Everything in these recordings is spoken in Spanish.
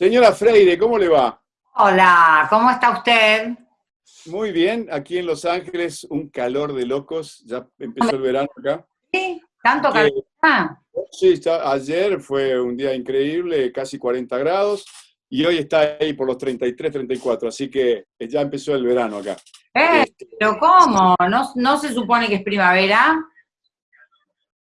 Señora Freire, ¿cómo le va? Hola, ¿cómo está usted? Muy bien, aquí en Los Ángeles un calor de locos, ya empezó el verano acá. Sí, tanto calor. Sí, está, ayer fue un día increíble, casi 40 grados, y hoy está ahí por los 33, 34, así que ya empezó el verano acá. Eh, este, ¿Pero cómo? ¿No, ¿No se supone que es primavera?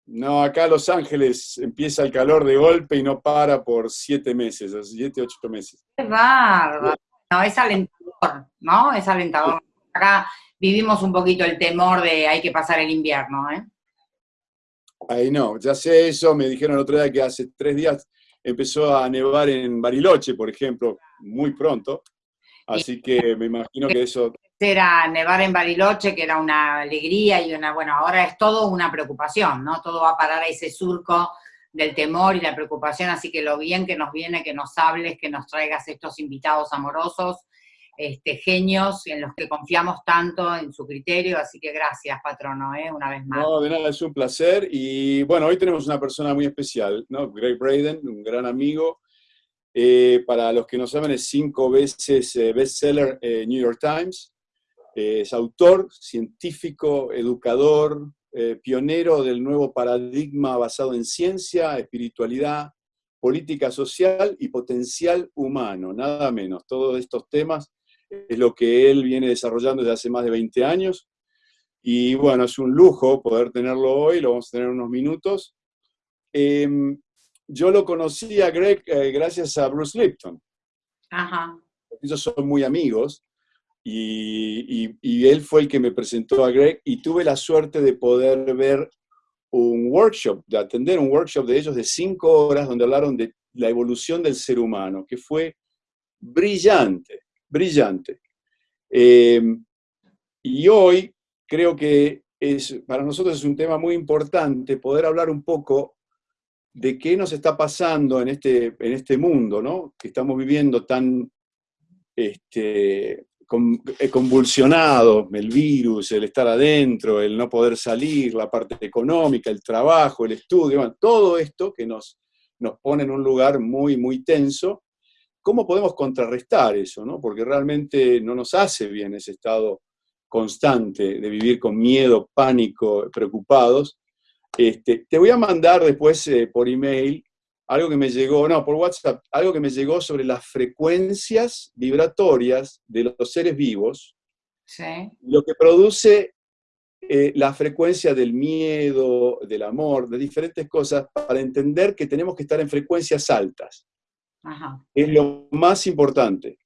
No, acá Los Ángeles empieza el calor de golpe y no para por siete meses, siete, ocho meses. ¡Qué bárbaro! No, es alentador, ¿no? Es alentador. Acá vivimos un poquito el temor de hay que pasar el invierno, ¿eh? Ahí no, ya sé eso, me dijeron el otro día que hace tres días empezó a nevar en Bariloche, por ejemplo, muy pronto, así que me imagino que eso era nevar en Bariloche, que era una alegría y una, bueno, ahora es todo una preocupación, ¿no? Todo va a parar a ese surco del temor y la preocupación, así que lo bien que nos viene que nos hables, que nos traigas estos invitados amorosos, este, genios en los que confiamos tanto en su criterio, así que gracias, patrono, ¿eh? una vez más. No, de nada, es un placer, y bueno, hoy tenemos una persona muy especial, ¿no? Greg Braden, un gran amigo, eh, para los que no saben, es cinco veces eh, bestseller New York Times, es autor, científico, educador, eh, pionero del nuevo paradigma basado en ciencia, espiritualidad, política social y potencial humano, nada menos. Todos estos temas es lo que él viene desarrollando desde hace más de 20 años. Y bueno, es un lujo poder tenerlo hoy, lo vamos a tener unos minutos. Em, yo lo conocí a Greg eh, gracias a Bruce Lipton. Ajá. Ellos son muy amigos. Y, él fue el que me presentó a Greg y tuve la suerte de poder ver un workshop, de atender un workshop de ellos de cinco horas donde hablaron de la evolución del ser humano, que fue brillante, brillante. Eh, y hoy creo que es, para nosotros es un tema muy importante poder hablar un poco de qué nos está pasando en este, en este mundo, ¿no? Que estamos viviendo tan este, convulsionado, el virus, el estar adentro, el no poder salir, la parte económica, el trabajo, el estudio, todo esto que nos, nos pone en un lugar muy, muy tenso, ¿cómo podemos contrarrestar eso? No? Porque realmente no nos hace bien ese estado constante de vivir con miedo, pánico, preocupados. Este, te voy a mandar después eh, por email algo que me llegó, no, por WhatsApp, algo que me llegó sobre las frecuencias vibratorias de los seres vivos, lo que produce eh, la frecuencia del miedo, del amor, de diferentes cosas, para entender que tenemos que estar en frecuencias altas. Es lo más importante.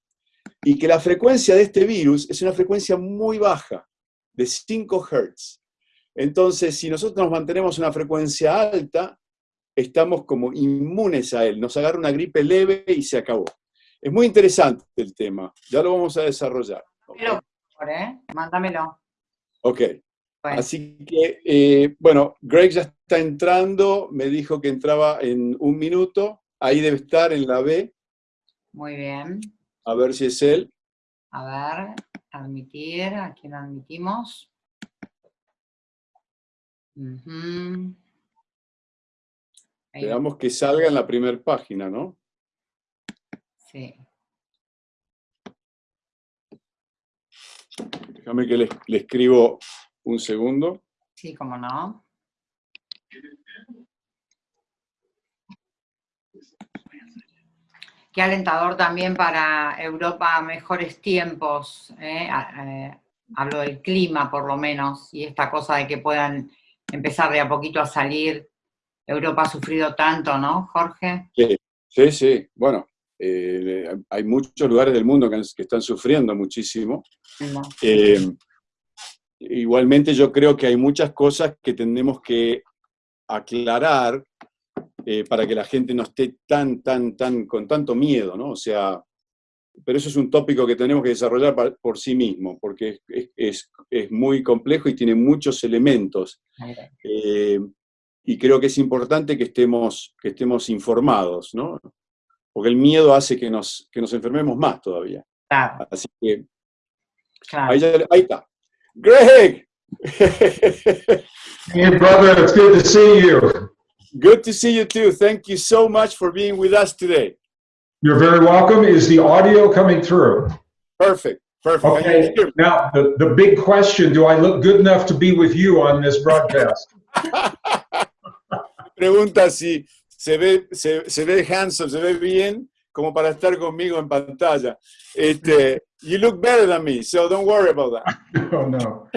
Y que la frecuencia de este virus es una frecuencia muy baja, de 5 Hz. Entonces, si nosotros nos mantenemos una frecuencia alta, estamos como inmunes a él, nos agarra una gripe leve y se acabó. Es muy interesante el tema, ya lo vamos a desarrollar. ¿eh? Mándamelo. Ok. Así que, eh, bueno, Greg ya está entrando, me dijo que entraba en un minuto, ahí debe estar en la B. Muy bien. A ver si es él. A ver, admitir, ¿a quién admitimos? Veamos que salga en la primera página, ¿no? Sí. Déjame que le, escribo un segundo. Sí, cómo no. Qué alentador también para Europa mejores tiempos. Eh, hablo del clima, por lo menos, y esta cosa de que puedan empezar de a poquito a salir Europa ha sufrido tanto, ¿no, Jorge? Sí, sí, Bueno, eh, hay muchos lugares del mundo que, están sufriendo muchísimo. Eh, igualmente yo creo que hay muchas cosas que tenemos que aclarar eh, para que la gente no esté tan, tan, tan, con tanto miedo, ¿no? O sea, pero eso es un tópico que tenemos que desarrollar por, sí mismo, porque es, muy complejo y tiene muchos elementos y creo que es importante que estemos, que estemos informados, ¿no? Porque el miedo hace que nos, que nos enfermemos más todavía. Claro. Así que, claro. ahí, ahí, está. Greg! hey, brother, it's good to see you. Good to see you too. Thank you so much for being with us today. You're very welcome. Is the audio coming through? Perfect, perfect. Okay. Now, the, the big question, do I look good enough to be with you on this broadcast? Pregunta si se ve, se, se ve handsome, se ve bien, como para estar conmigo en pantalla. Este, you look better than me, so don't worry about that. Oh, no.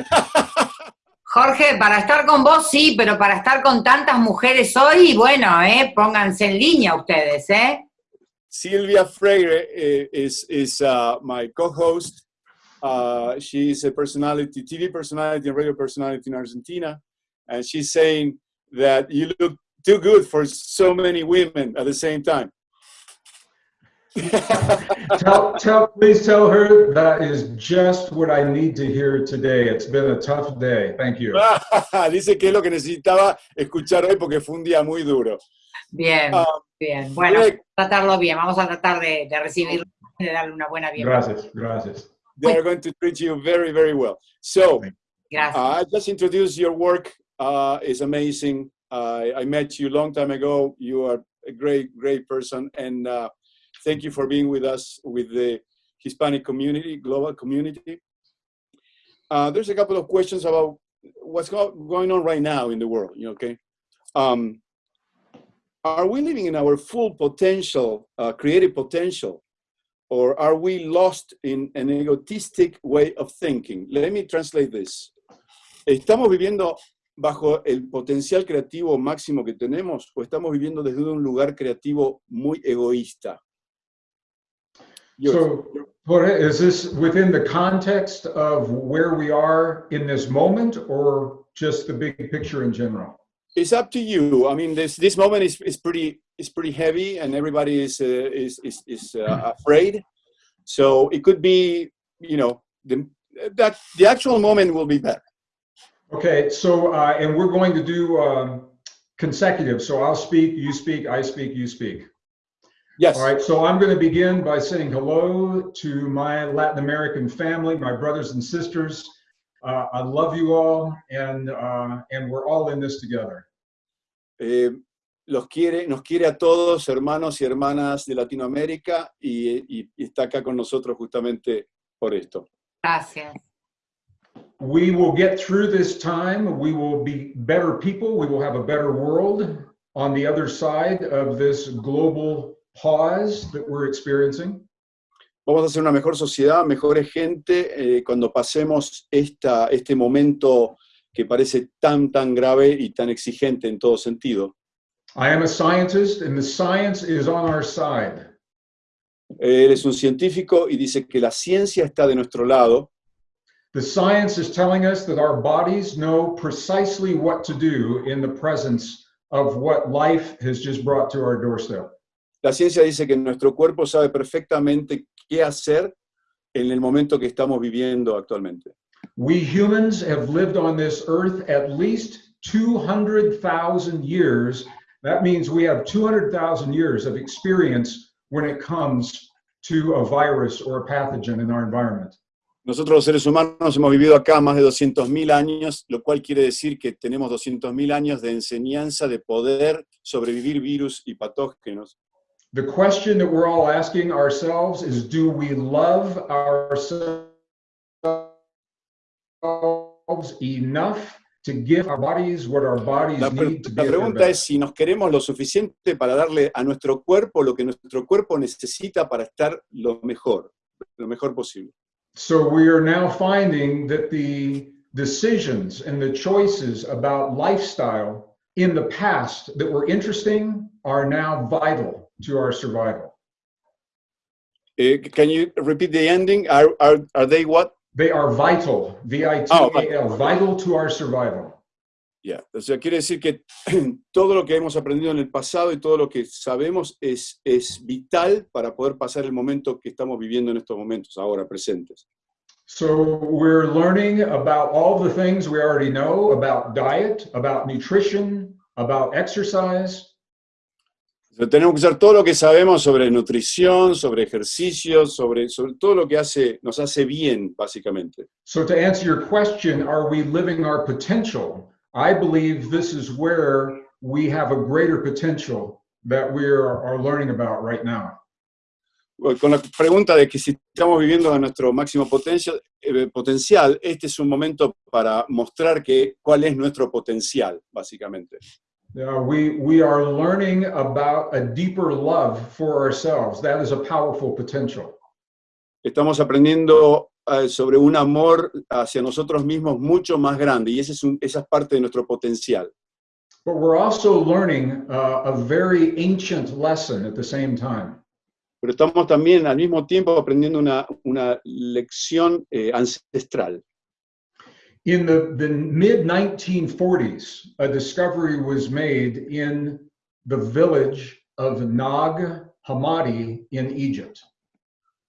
Jorge, para estar con vos sí, pero para estar con tantas mujeres hoy, bueno, eh, pónganse en línea ustedes, ¿eh? Silvia Freire eh, is, is uh, my co-host. Uh, she is a personality, TV personality and radio personality in Argentina. And she's saying that you look too good for so many women at the same time. Tell, tell, please tell her that is just what I need to hear today. It's been a tough day. Thank you. Dice que es lo que necesitaba escuchar hoy porque fue un día muy duro. Bien, Ah, bien. Bueno, Greg, tratarlo bien, vamos a tratar de, de recibirlo, de darle una buena bienvenida. Gracias, gracias. they are going to treat you very, very well. So, Gracias. Uh, I just introduced your work. Uh, it's amazing. I I met you a long time ago. You are a great, great person, and uh, thank you for being with us with the Hispanic community, global community. Uh, there's a couple of questions about what's go- going on right now in the world. You okay? Um, are we living in our full potential, uh, creative potential, or are we lost in an egotistic way of thinking? Let me translate this. ¿Estamos viviendo bajo el potencial creativo máximo que tenemos o estamos viviendo desde un lugar creativo muy egoísta? Yours. So, Jorge, is this within the context of where we are in this moment or just the big picture in general? it's up to you. I mean, this this moment is, is pretty is pretty heavy, and everybody is uh, is is, is uh, afraid. So it could be, you know, the that the actual moment will be better. Okay, so, uh, and we're going to do um, consecutive. So I'll speak, you speak, I speak, you speak. Yes. All right, so I'm going to begin by saying hello to my Latin American family, my brothers and sisters. Uh, I love you all, and uh, and we're all in this together. Eh, los quiere, nos quiere a todos, hermanos y hermanas de Latinoamérica, y, y- y está acá con nosotros justamente por esto. Gracias. We will get through this time. We will be better people. We will have a better world on the other side of this global pause that we're experiencing. Vamos a ser una mejor sociedad, mejores gente, eh, cuando pasemos esta, este momento que parece tan, tan grave y tan exigente en todo sentido. I am a scientist, and the science is on our side. Él es un científico y dice que la ciencia está de nuestro lado. The science is telling us that our bodies know precisely what to do in the presence of what life has just brought to our doorstep. La ciencia dice que nuestro cuerpo sabe perfectamente qué hacer en el momento que estamos viviendo actualmente. We humans have lived on this earth at least 200,000 years. That means we have 200,000 years of experience when it comes to a virus or a pathogen in our environment. Nosotros los seres humanos hemos vivido acá más de 200.000 años, lo cual quiere decir que tenemos 200.000 años de enseñanza de poder sobrevivir virus y patógenos. The question that we're all asking ourselves is do we love ourselves enough to give our bodies what our bodies La, need to be la pregunta es si nos queremos lo suficiente para darle a nuestro cuerpo lo que nuestro cuerpo necesita para estar lo mejor, lo mejor posible. So we are now finding that the decisions and the choices about lifestyle in the past that were interesting are now vital to our survival. Eh, can you repeat the ending? Are, are, are they what? They are vital, V I T Oh, A L, vital to our survival. Ya, O sea, quiere decir que todo lo que hemos aprendido en el pasado y todo lo que sabemos es, es vital para poder pasar el momento que estamos viviendo en estos momentos, ahora presentes. So we're learning about all the things we already know about diet, about nutrition, about exercise. O sea, tenemos que usar todo lo que sabemos sobre nutrición, sobre ejercicios, sobre, sobre todo lo que hace, nos hace bien, básicamente. So to answer your question, are we living our potential? I believe this is where we have a greater potential that we are, are learning about right now. con la pregunta de que si estamos viviendo a nuestro máximo potencial, eh, potencial, este es un momento para mostrar que, cuál es nuestro potencial, básicamente. We, we are learning about a deeper love for ourselves. That is a powerful potential. Estamos aprendiendo sobre un amor hacia nosotros mismos mucho más grande y ese es un- esa es parte de nuestro potencial. But we're also learning uh, a very ancient lesson at the same time. Pero estamos también al mismo tiempo aprendiendo una, una lección eh, ancestral. In the, the mid 1940s, a discovery was made in the village of Nag Hammadi in Egypt.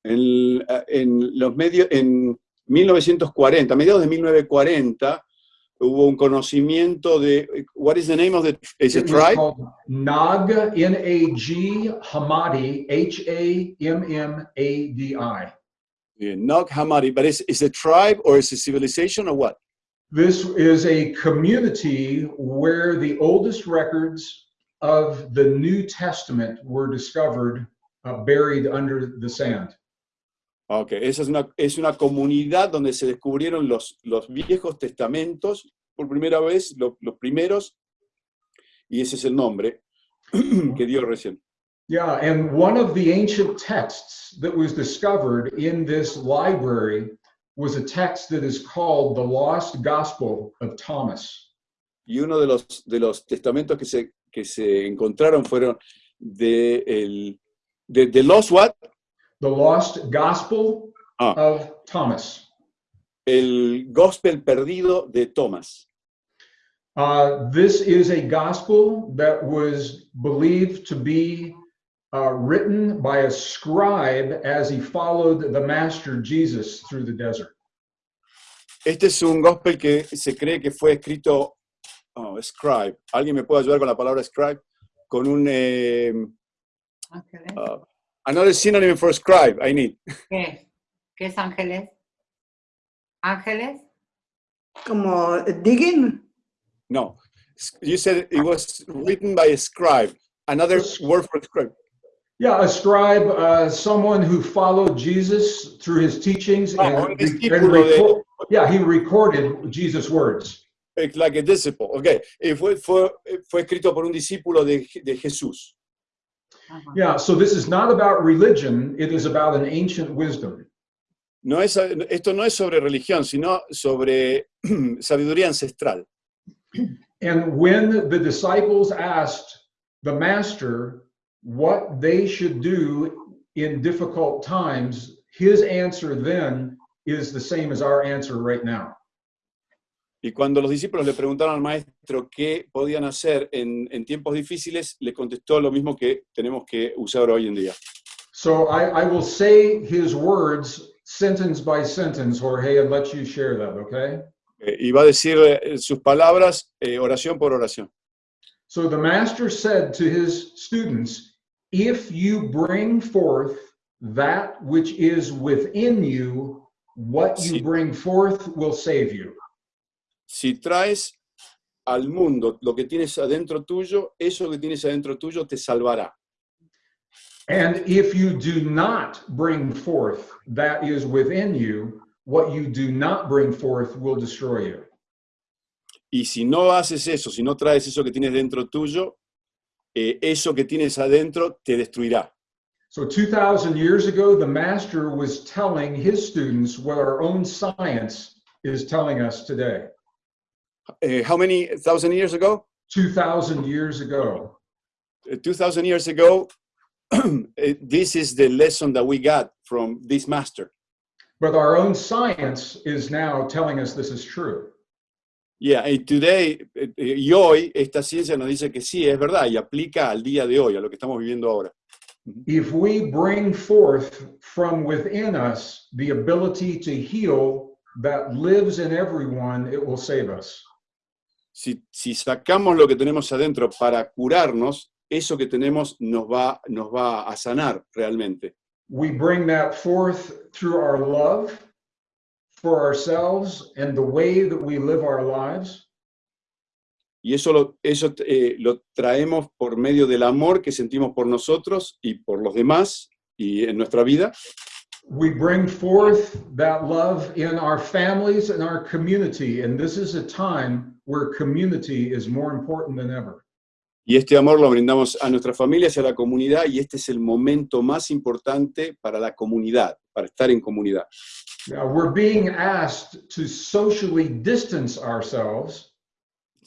En, en los medios, en 1940, a mediados de 1940, hubo un conocimiento de, what is the name of the, is it tribe? Nag, N A G Hammadi, H A M M A D I. Yeah, Nag Hammadi, but is, is a tribe or is a civilization or what? This is a community where the oldest records of the New Testament were discovered uh, buried under the sand. Ok, esa es una, es una comunidad donde se descubrieron los, los viejos testamentos por primera vez, lo- los primeros, y ese es el nombre que dio recién. Yeah, and one of the ancient texts that was discovered in this library was a text that is called the Lost Gospel of Thomas. Y uno de los, de los testamentos que se, que se encontraron fueron de, el, de, de los what? The Lost Gospel Ah. of Thomas. El gospel perdido de Thomas. Uh, this is a gospel that was believed to be uh, written by a scribe as he followed the Master Jesus through the desert. Este es un gospel que se cree que fue escrito, oh, scribe. ¿Alguien me puede ayudar con la palabra scribe? Con un, eh, Ángeles. uh, another synonym for scribe, I need. ¿Qué? ¿Qué es ángeles? ¿Ángeles? Como digging. No. You said it was written by a scribe. Another word for scribe. Yeah, a scribe, uh, someone who followed Jesus through his teachings Ah, and, and discípulo de- yeah, he recorded Jesus' words. Like a disciple. Okay. Y fue, fue, fue escrito por un discípulo de, de Jesús. Ajá. Yeah, so this is not about religion, it is about an ancient wisdom. No es, esto no es sobre religión, sino sobre sabiduría ancestral. And when the disciples asked the master what they should do in difficult times, his answer then is the same as our answer right now. Y cuando los discípulos le preguntaron al maestro qué podían hacer en, en tiempos difíciles, le contestó lo mismo que tenemos que usar hoy en día. So I, I will say his words sentence by sentence, Jorge, and let you share that, okay? Eh, y va a decir eh, sus palabras eh, oración por oración. So the master said to his students, If you bring forth that which is within you, what you Sí. bring forth will save you. Si traes al mundo lo que tienes adentro tuyo, eso que tienes adentro tuyo te salvará. And if you do not bring forth that is within you, what you do not bring forth will destroy you. Y si no haces eso, si no traes eso que tienes dentro tuyo, eh, eso que tienes adentro te destruirá. So 2,000 years ago, the master was telling his students what our own science is telling us today. Eh, how many thousand years ago? 2,000 years ago. Uh, 2000 years ago, eh, this is the lesson that we got from this master. But our own science is now telling us this is true. Yeah, and today, eh, eh, y hoy, esta ciencia nos dice que sí, es verdad, y aplica al día de hoy, a lo que estamos viviendo ahora. If we bring forth from within us the ability to heal that lives in everyone, it will save us. Si, si sacamos lo que tenemos adentro para curarnos, eso que tenemos nos va, nos va a sanar realmente. We bring that forth through our love for ourselves and the way that we live our lives. Y eso, lo, eso eh, lo traemos por medio del amor que sentimos por nosotros y por los demás, y en nuestra vida, we bring forth that love in our families and our community. And this is a time where community is more important than ever. y este amor lo brindamos a nuestras familias y a la comunidad, y este es el momento más importante para la comunidad, para estar en comunidad. Now, we're being asked to socially distance ourselves,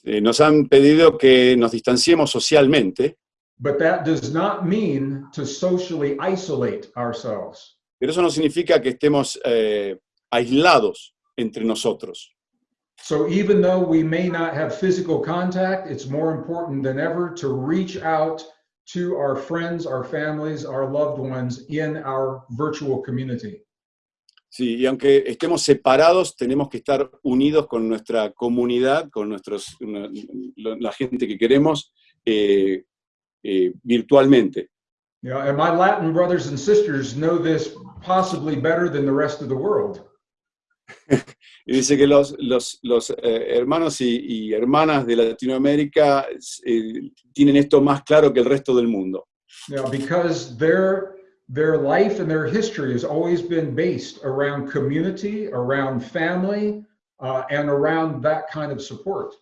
Eh, nos han pedido que nos distanciemos socialmente, but that does not mean to socially isolate ourselves. Pero eso no significa que estemos eh, aislados entre nosotros. So even though we may not have physical contact, it's more important than ever to reach out to our friends, our families, our loved ones in our virtual community. Sí, y aunque estemos separados, tenemos que estar unidos con nuestra comunidad, con nuestros, la gente que queremos eh, eh, virtualmente. You know, and my Latin brothers and sisters know this possibly better than the rest of the world. Y dice que los, los, los, eh, hermanos y, y hermanas de Latinoamérica eh, tienen esto más claro que el resto del mundo. You know, because their their life and their history has always been based around community, around family, uh, and around that kind of support.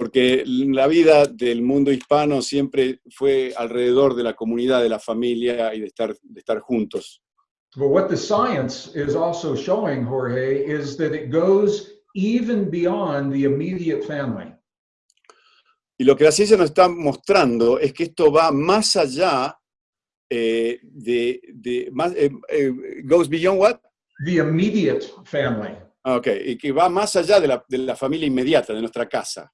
Porque la vida del mundo hispano siempre fue alrededor de la comunidad, de la familia y de estar, de estar juntos. But what the science is also showing, Jorge, is that it goes even beyond the immediate family. Y lo que la ciencia nos está mostrando es que esto va más allá eh, de, de más, eh, eh, goes beyond what? The immediate family. Ah, Ok, y que va más allá de la, de la familia inmediata, de nuestra casa.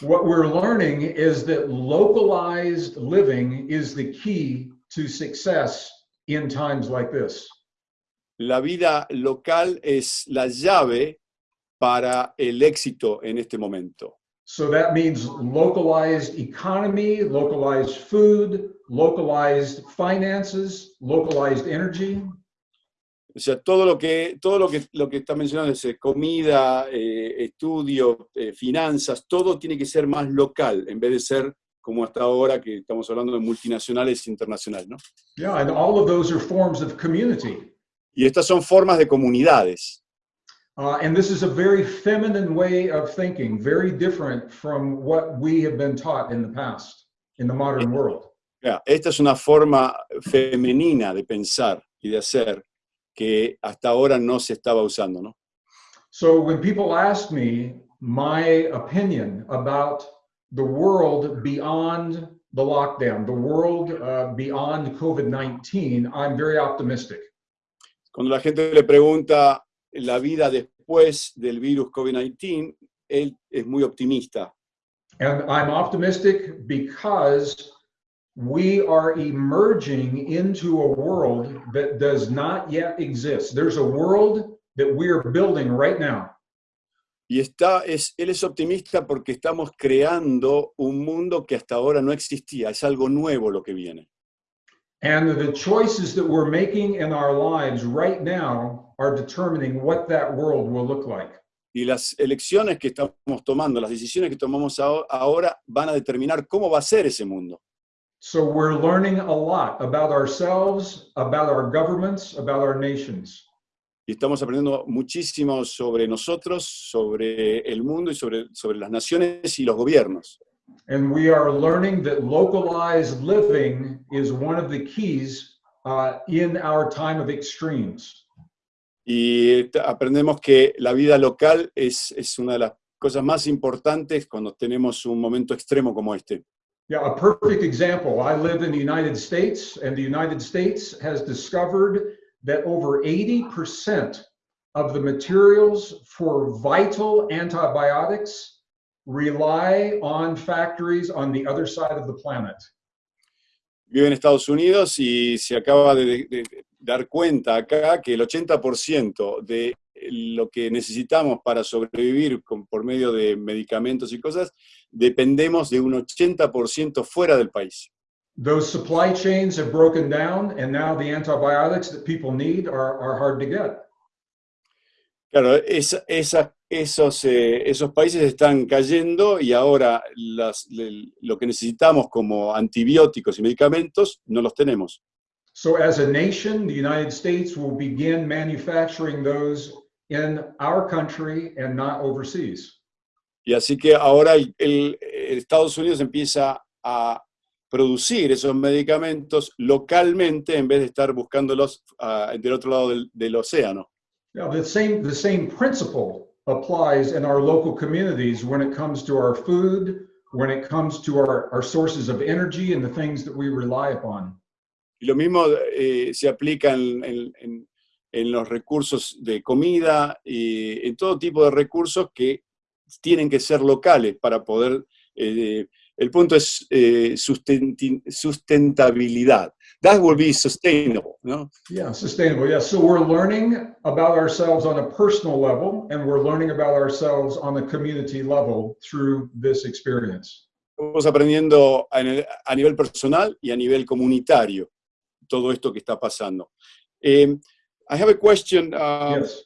What we're learning is that localized living is the key to success in times like this. La vida local es la llave para el éxito en este momento. So that means localized economy, localized food, localized finances, localized energy. O sea, todo lo que, todo lo que, lo que está mencionando es eh, comida, eh, estudio, eh, finanzas, todo tiene que ser más local en vez de ser como hasta ahora que estamos hablando de multinacionales e internacionales. ¿no? Yeah, and all of those are forms of community. Y estas son formas de comunidades. Uh, and this is a very feminine way of thinking, very different from what we have been taught in the past, in the modern world. Ya, Esta es una forma femenina de pensar y de hacer que hasta ahora no se estaba usando. ¿no? So when people ask me my opinion about the world beyond the lockdown, the world uh, beyond COVID 19, I'm very optimistic. Cuando la gente le pregunta la vida después del virus COVID-19, él es muy optimista. And I'm optimistic because we are emerging into a world that does not yet exist. There's a world that we are building right now. Y está, es, él es optimista porque estamos creando un mundo que hasta ahora no existía. Es algo nuevo lo que viene. And the choices that we're making in our lives right now are determining what that world will look like. Y las elecciones que estamos tomando, las decisiones que tomamos aho- ahora van a determinar cómo va a ser ese mundo. So we're learning a lot about ourselves, about our governments, about our nations. Y estamos aprendiendo muchísimo sobre nosotros, sobre el mundo y sobre, sobre las naciones y los gobiernos. And we are learning that localized living is one of the keys uh, in our time of extremes. Y aprendemos que la vida local es, es una de las cosas más importantes cuando tenemos un momento extremo como este. Yeah, a perfect example. I live in the United States, and the United States has discovered that over 80% of the materials for vital antibiotics rely on factories on the other side of the planet. Vive en Estados Unidos y se acaba de, de- de dar cuenta acá que el 80% de lo que necesitamos para sobrevivir con- por medio de medicamentos y cosas, dependemos de un 80% fuera del país. Those supply chains have broken down, and now the antibiotics that people need are, are hard to get. Claro, esa- esa- esos, eh, esos países están cayendo y ahora las- le- lo que necesitamos como antibióticos y medicamentos no los tenemos. So as a nation, the United States will begin manufacturing those in our country and not overseas. Y así que ahora el, el- Estados Unidos empieza a producir esos medicamentos localmente en vez de estar buscándolos ah, del otro lado del, del océano. Now, the same, the same principle applies in our local communities when it comes to our food, when it comes to our, our sources of energy and the things that we rely upon. Y lo mismo eh, se aplica en, en- en- en los recursos de comida y en todo tipo de recursos que tienen que ser locales para poder... eh, el punto es eh, sustentabilidad. That will be sustainable, ¿no? Yeah, sustainable. Yeah. So we're learning about ourselves on a personal level and we're learning about ourselves on a community level through this experience. Estamos aprendiendo a nivel personal y a nivel comunitario todo esto que está pasando. Eh, I have a question. um, yes.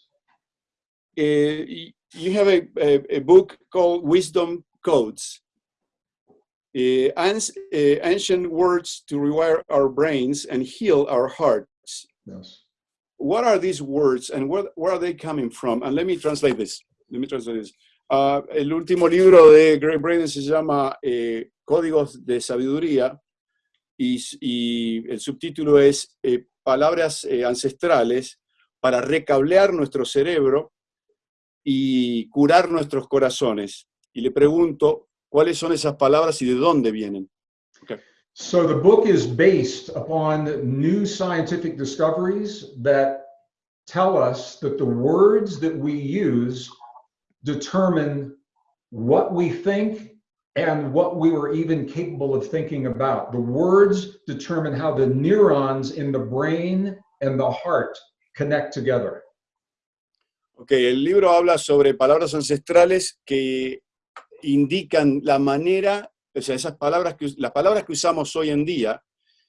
y- you have a, a, a book called Wisdom Codes. Ans- eh, ancient words to rewire our brains and heal our hearts. Yes. What are these words and where, where are they coming from? And let me translate this. Let me translate this. Ah, el último libro de Greg Braden se llama eh, Códigos de Sabiduría y, y el subtítulo es eh, Palabras eh, ancestrales para recablear nuestro cerebro y curar nuestros corazones. Y le pregunto, ¿cuáles son esas palabras y de dónde vienen? So the book is based upon new scientific discoveries that tell us that the words that we use determine what we think and what we were even capable of thinking about. The words determine how the neurons in the brain and the heart connect together. Ok, el libro habla sobre palabras ancestrales que indican la manera, o sea, esas palabras que, las palabras que usamos hoy en día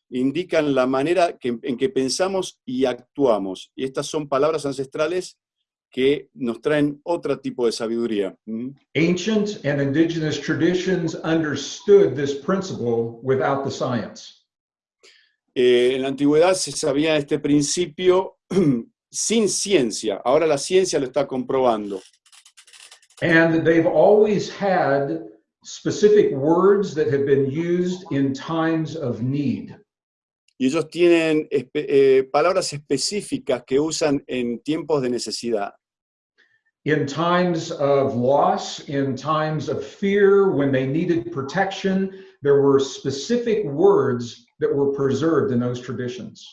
indican la manera que- en que pensamos y actuamos. Y estas son palabras ancestrales que nos traen otro tipo de sabiduría. ¿Mm? Ancient and indigenous traditions understood this principle without the science. Eh, en la antigüedad se sabía este principio sin ciencia, ahora la ciencia lo está comprobando. And they've always had specific words that have been used in times of need. Y ellos tienen eh, palabras específicas que usan en tiempos de necesidad. In times of loss, in times of fear, when they needed protection, there were specific words that were preserved in those traditions.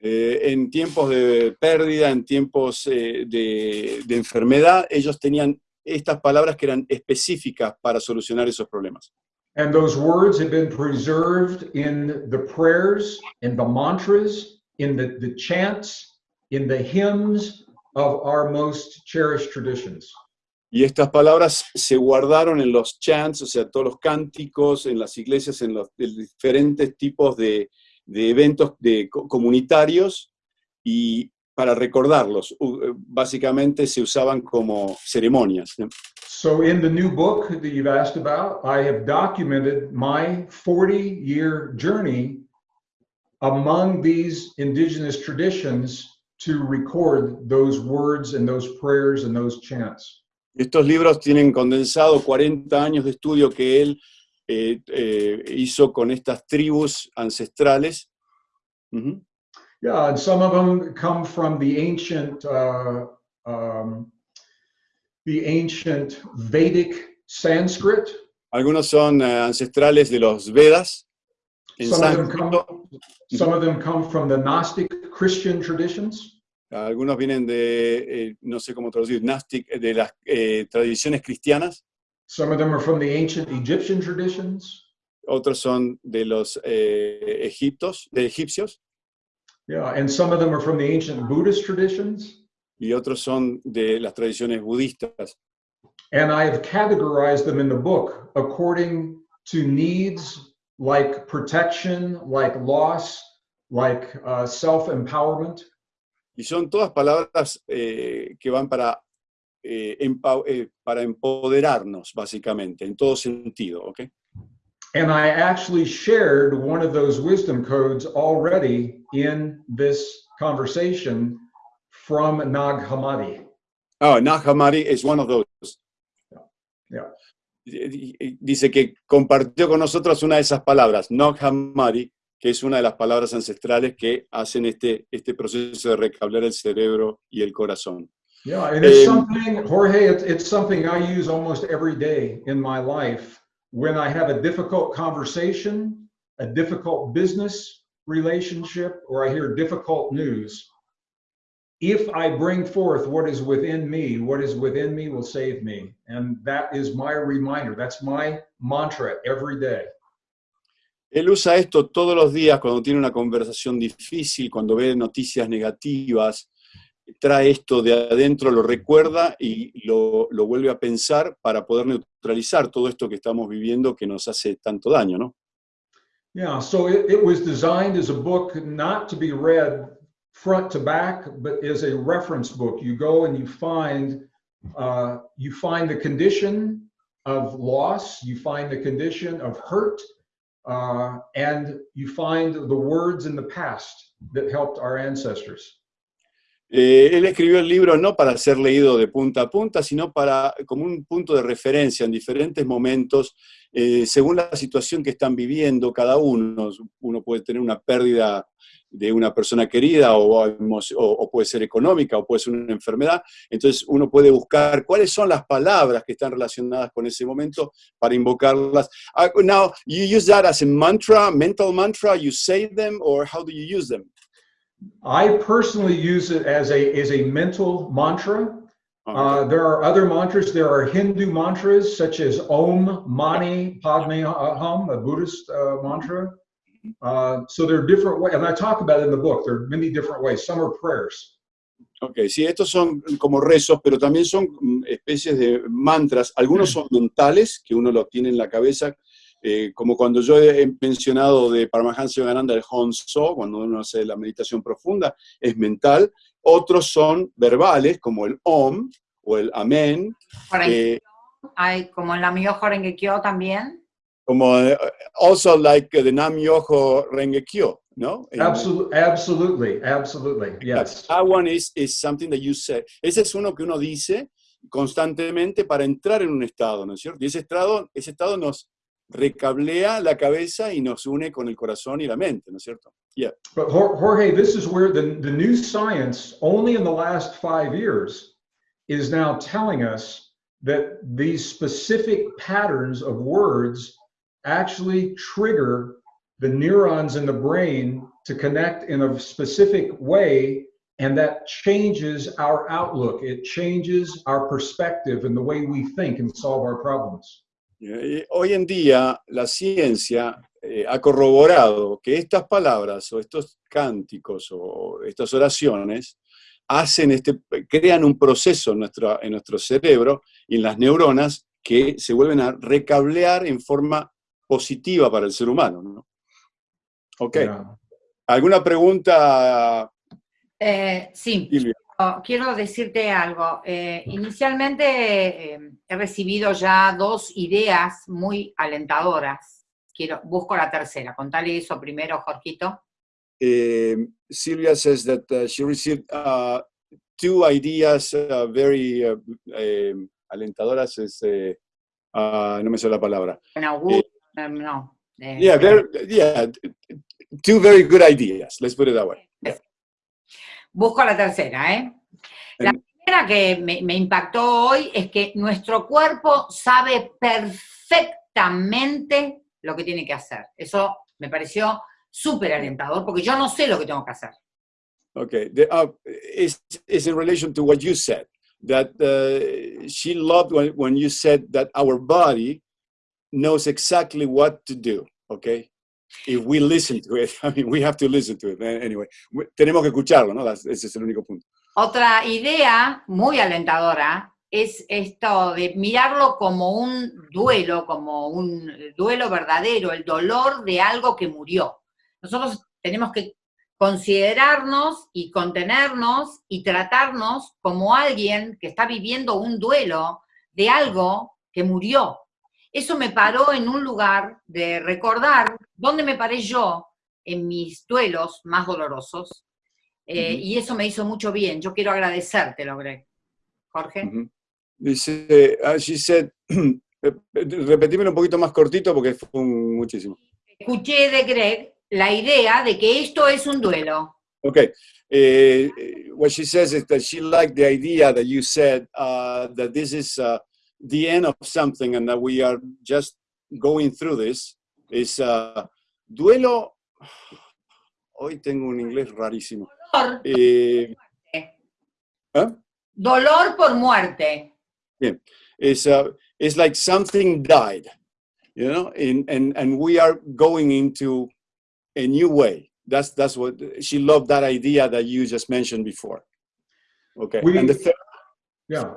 Eh, en tiempos de pérdida, en tiempos eh, de, de enfermedad, ellos tenían estas palabras que eran específicas para solucionar esos problemas. And those words have been preserved in the prayers, in the mantras, in the, the chants, in the hymns of our most cherished traditions. Y estas palabras se guardaron en los chants, o sea, todos los cánticos, en las iglesias, en los en diferentes tipos de, de eventos de, co- comunitarios y para recordarlos. Eh, Básicamente se usaban como ceremonias. So, in the new book that you've asked about, I have documented my 40 year journey among these indigenous traditions to record those words and those prayers and those chants. Estos libros tienen condensado 40 años de estudio que él eh, eh, hizo con estas tribus ancestrales. Ujú. Yeah, and some of them come from the ancient, uh, um, the ancient Vedic Sanskrit. Algunos son eh, ancestrales de los Vedas. En Some of them come. Some of them come from the Gnostic Christian traditions. Algunos vienen de, eh, no sé cómo traducir, Gnostic, de las eh, tradiciones cristianas. Some of them are from the ancient Egyptian traditions. Otros son de los eh, egiptos, de egipcios. Yeah, and some of them are from the ancient Buddhist traditions. Y otros son de las tradiciones budistas. And I have categorized them in the book according to needs like protection, like loss, like uh, self empowerment. Y son todas palabras eh, que van para, eh, empa- eh, para empoderarnos, básicamente, en todo sentido. ¿ok? And I actually shared one of those wisdom codes already in this conversation from Nag Hammadi. Oh, Nag Hammadi is one of those. Yeah. Dice que compartió con nosotros una de esas palabras, Nag Hammadi, que es una de las palabras ancestrales que hacen este, este proceso de recablar el cerebro y el corazón. Yeah, and it's Um, something, Jorge, it's, it's something I use almost every day in my life when I have a difficult conversation, a difficult business relationship, or I hear difficult news. If I bring forth what is within me, what is within me will save me. And that is my reminder. That's my mantra every day. Él usa esto todos los días cuando tiene una conversación difícil, cuando ve noticias negativas, trae esto de adentro, lo recuerda y lo, vuelve a pensar para poder neutralizar todo esto que estamos viviendo que nos hace tanto daño, ¿no? Yeah, so it, it was designed as a book not to be read front to back, but as a reference book. You go and you find uh, you find the condition of loss, you find the condition of hurt, uh, and you find the words in the past that helped our ancestors. Eh, él escribió el libro no para ser leído de punta a punta, sino para, como un punto de referencia en diferentes momentos, eh, según la situación que están viviendo cada uno. Uno puede tener una pérdida de una persona querida o, puede ser económica o puede ser una enfermedad. Entonces uno puede buscar cuáles son las palabras que están relacionadas con ese momento para invocarlas. Ah, now, you use that as a mantra, mental mantra, you say them, or how do you use them? I personally use it as a as a mental mantra. Uh, there are other mantras. There are Hindu mantras such as Om Mani Padme Hum, a Buddhist uh, mantra. Uh, so there are different ways, and I talk about it in the book. There are many different ways. Some are prayers. Ok, sí, estos son como rezos, pero también son mm, especies de mantras. Algunos son mentales, que uno lo tiene en la cabeza, eh, como cuando yo he mencionado de Paramahansa Yogananda el Honso, cuando uno hace la meditación profunda, es mental. Otros son verbales, como el Om o el Amén, Horengekyo, eh, hay como en la Myo Horengekyo también. como eh, also like the Nam Yoho Renge Kyo, ¿no? En- Absolutely, absolutely, absolutely. Yes. That one is, is something that you say. Ese es uno que uno dice constantemente para entrar en un estado, ¿no es cierto? Y ese estado, ese estado nos recablea la cabeza y nos une con el corazón y la mente, ¿no es cierto? Yeah. But Jorge, this is where the, the new science, only in the last five years, is now telling us that these specific patterns of words actually trigger the neurons in the brain to connect in a specific way. And that changes our outlook. It changes our perspective and the way we think and solve our problems. Eh, Hoy en día la ciencia eh, ha corroborado que estas palabras o estos cánticos o estas oraciones hacen este, crean un proceso en nuestro, en nuestro cerebro y en las neuronas que se vuelven a recablear en forma positiva para el ser humano. ¿no? Ok. Yeah. ¿Alguna pregunta, Eh, sí, Silvia? Oh, quiero decirte algo. Eh, inicialmente eh, he recibido ya dos ideas muy alentadoras. Quiero, busco la tercera. Contale eso primero, Jorgito. Eh, Silvia says that uh, she received uh, two ideas uh, very uh, alentadoras. Es, ah, no me sale la palabra. Augurio, eh, no. Yeah, yeah, two very good ideas. Let's put it that way. Busco la tercera, ¿eh? La primera que me, me impactó hoy es que nuestro cuerpo sabe perfectamente lo que tiene que hacer. Eso me pareció súper alentador porque yo no sé lo que tengo que hacer. Okay, the, uh, is is in relation to what you said that uh, she loved when, when you said that our body knows exactly what to do. Okay, if we listen to it, I mean, we have to listen to it eh, anyway. Tenemos que escucharlo, ¿no? Ese es el único punto. Otra idea muy alentadora es esto de mirarlo como un duelo, como un duelo verdadero, el dolor de algo que murió. Nosotros tenemos que considerarnos y contenernos y tratarnos como alguien que está viviendo un duelo de algo que murió. Eso me paró en un lugar de recordar dónde me paré yo en mis duelos más dolorosos, eh, Ujú. y eso me hizo mucho bien. Yo quiero agradecértelo, Greg. Jorge. Ujú. Dice, ah, she said, repetímelo un poquito más cortito porque fue un- muchísimo. Escuché de Greg la idea de que esto es un duelo. Okay. Uh, what she says is that she liked the idea that you said uh, that this is uh, the end of something and that we are just going through this. Is uh, duelo. Hoy tengo un inglés rarísimo. Dolor, Eh, ¿ah? dolor por muerte. Yeah. It's, uh, it's like something died, you know, and, and, and we are going into a new way. That's, that's what she loved that idea that you just mentioned before. Okay. We- and the third. Yeah.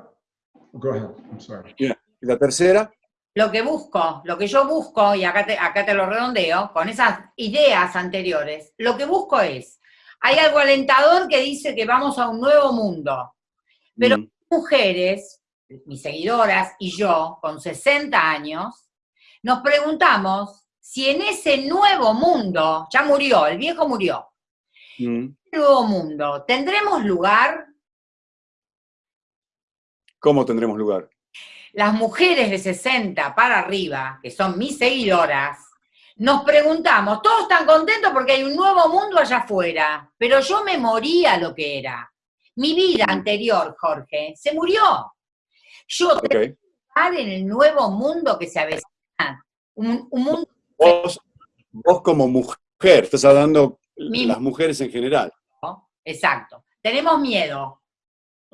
Go ahead. I'm sorry. ¿Y la tercera? Lo que busco, lo que yo busco, y acá te, acá te lo redondeo, con esas ideas anteriores, lo que busco es, hay algo alentador que dice que vamos a un nuevo mundo. Pero- Mm, Mujeres, mis seguidoras y yo, con 60 años, nos preguntamos si en ese nuevo mundo, ya murió, el viejo murió, mm. nuevo mundo, ¿tendremos lugar? ¿Cómo tendremos lugar? las mujeres de 60 para arriba, que son mis seguidoras, nos preguntamos, todos están contentos porque hay un nuevo mundo allá afuera, pero yo me moría lo que era. Mi vida anterior, Jorge, se murió. Yo tengo que estar en el nuevo mundo que se avecina. Un, un mundo, Vos, vos como mujer, estás hablando Mi- las mujeres en general. exacto. Tenemos miedo.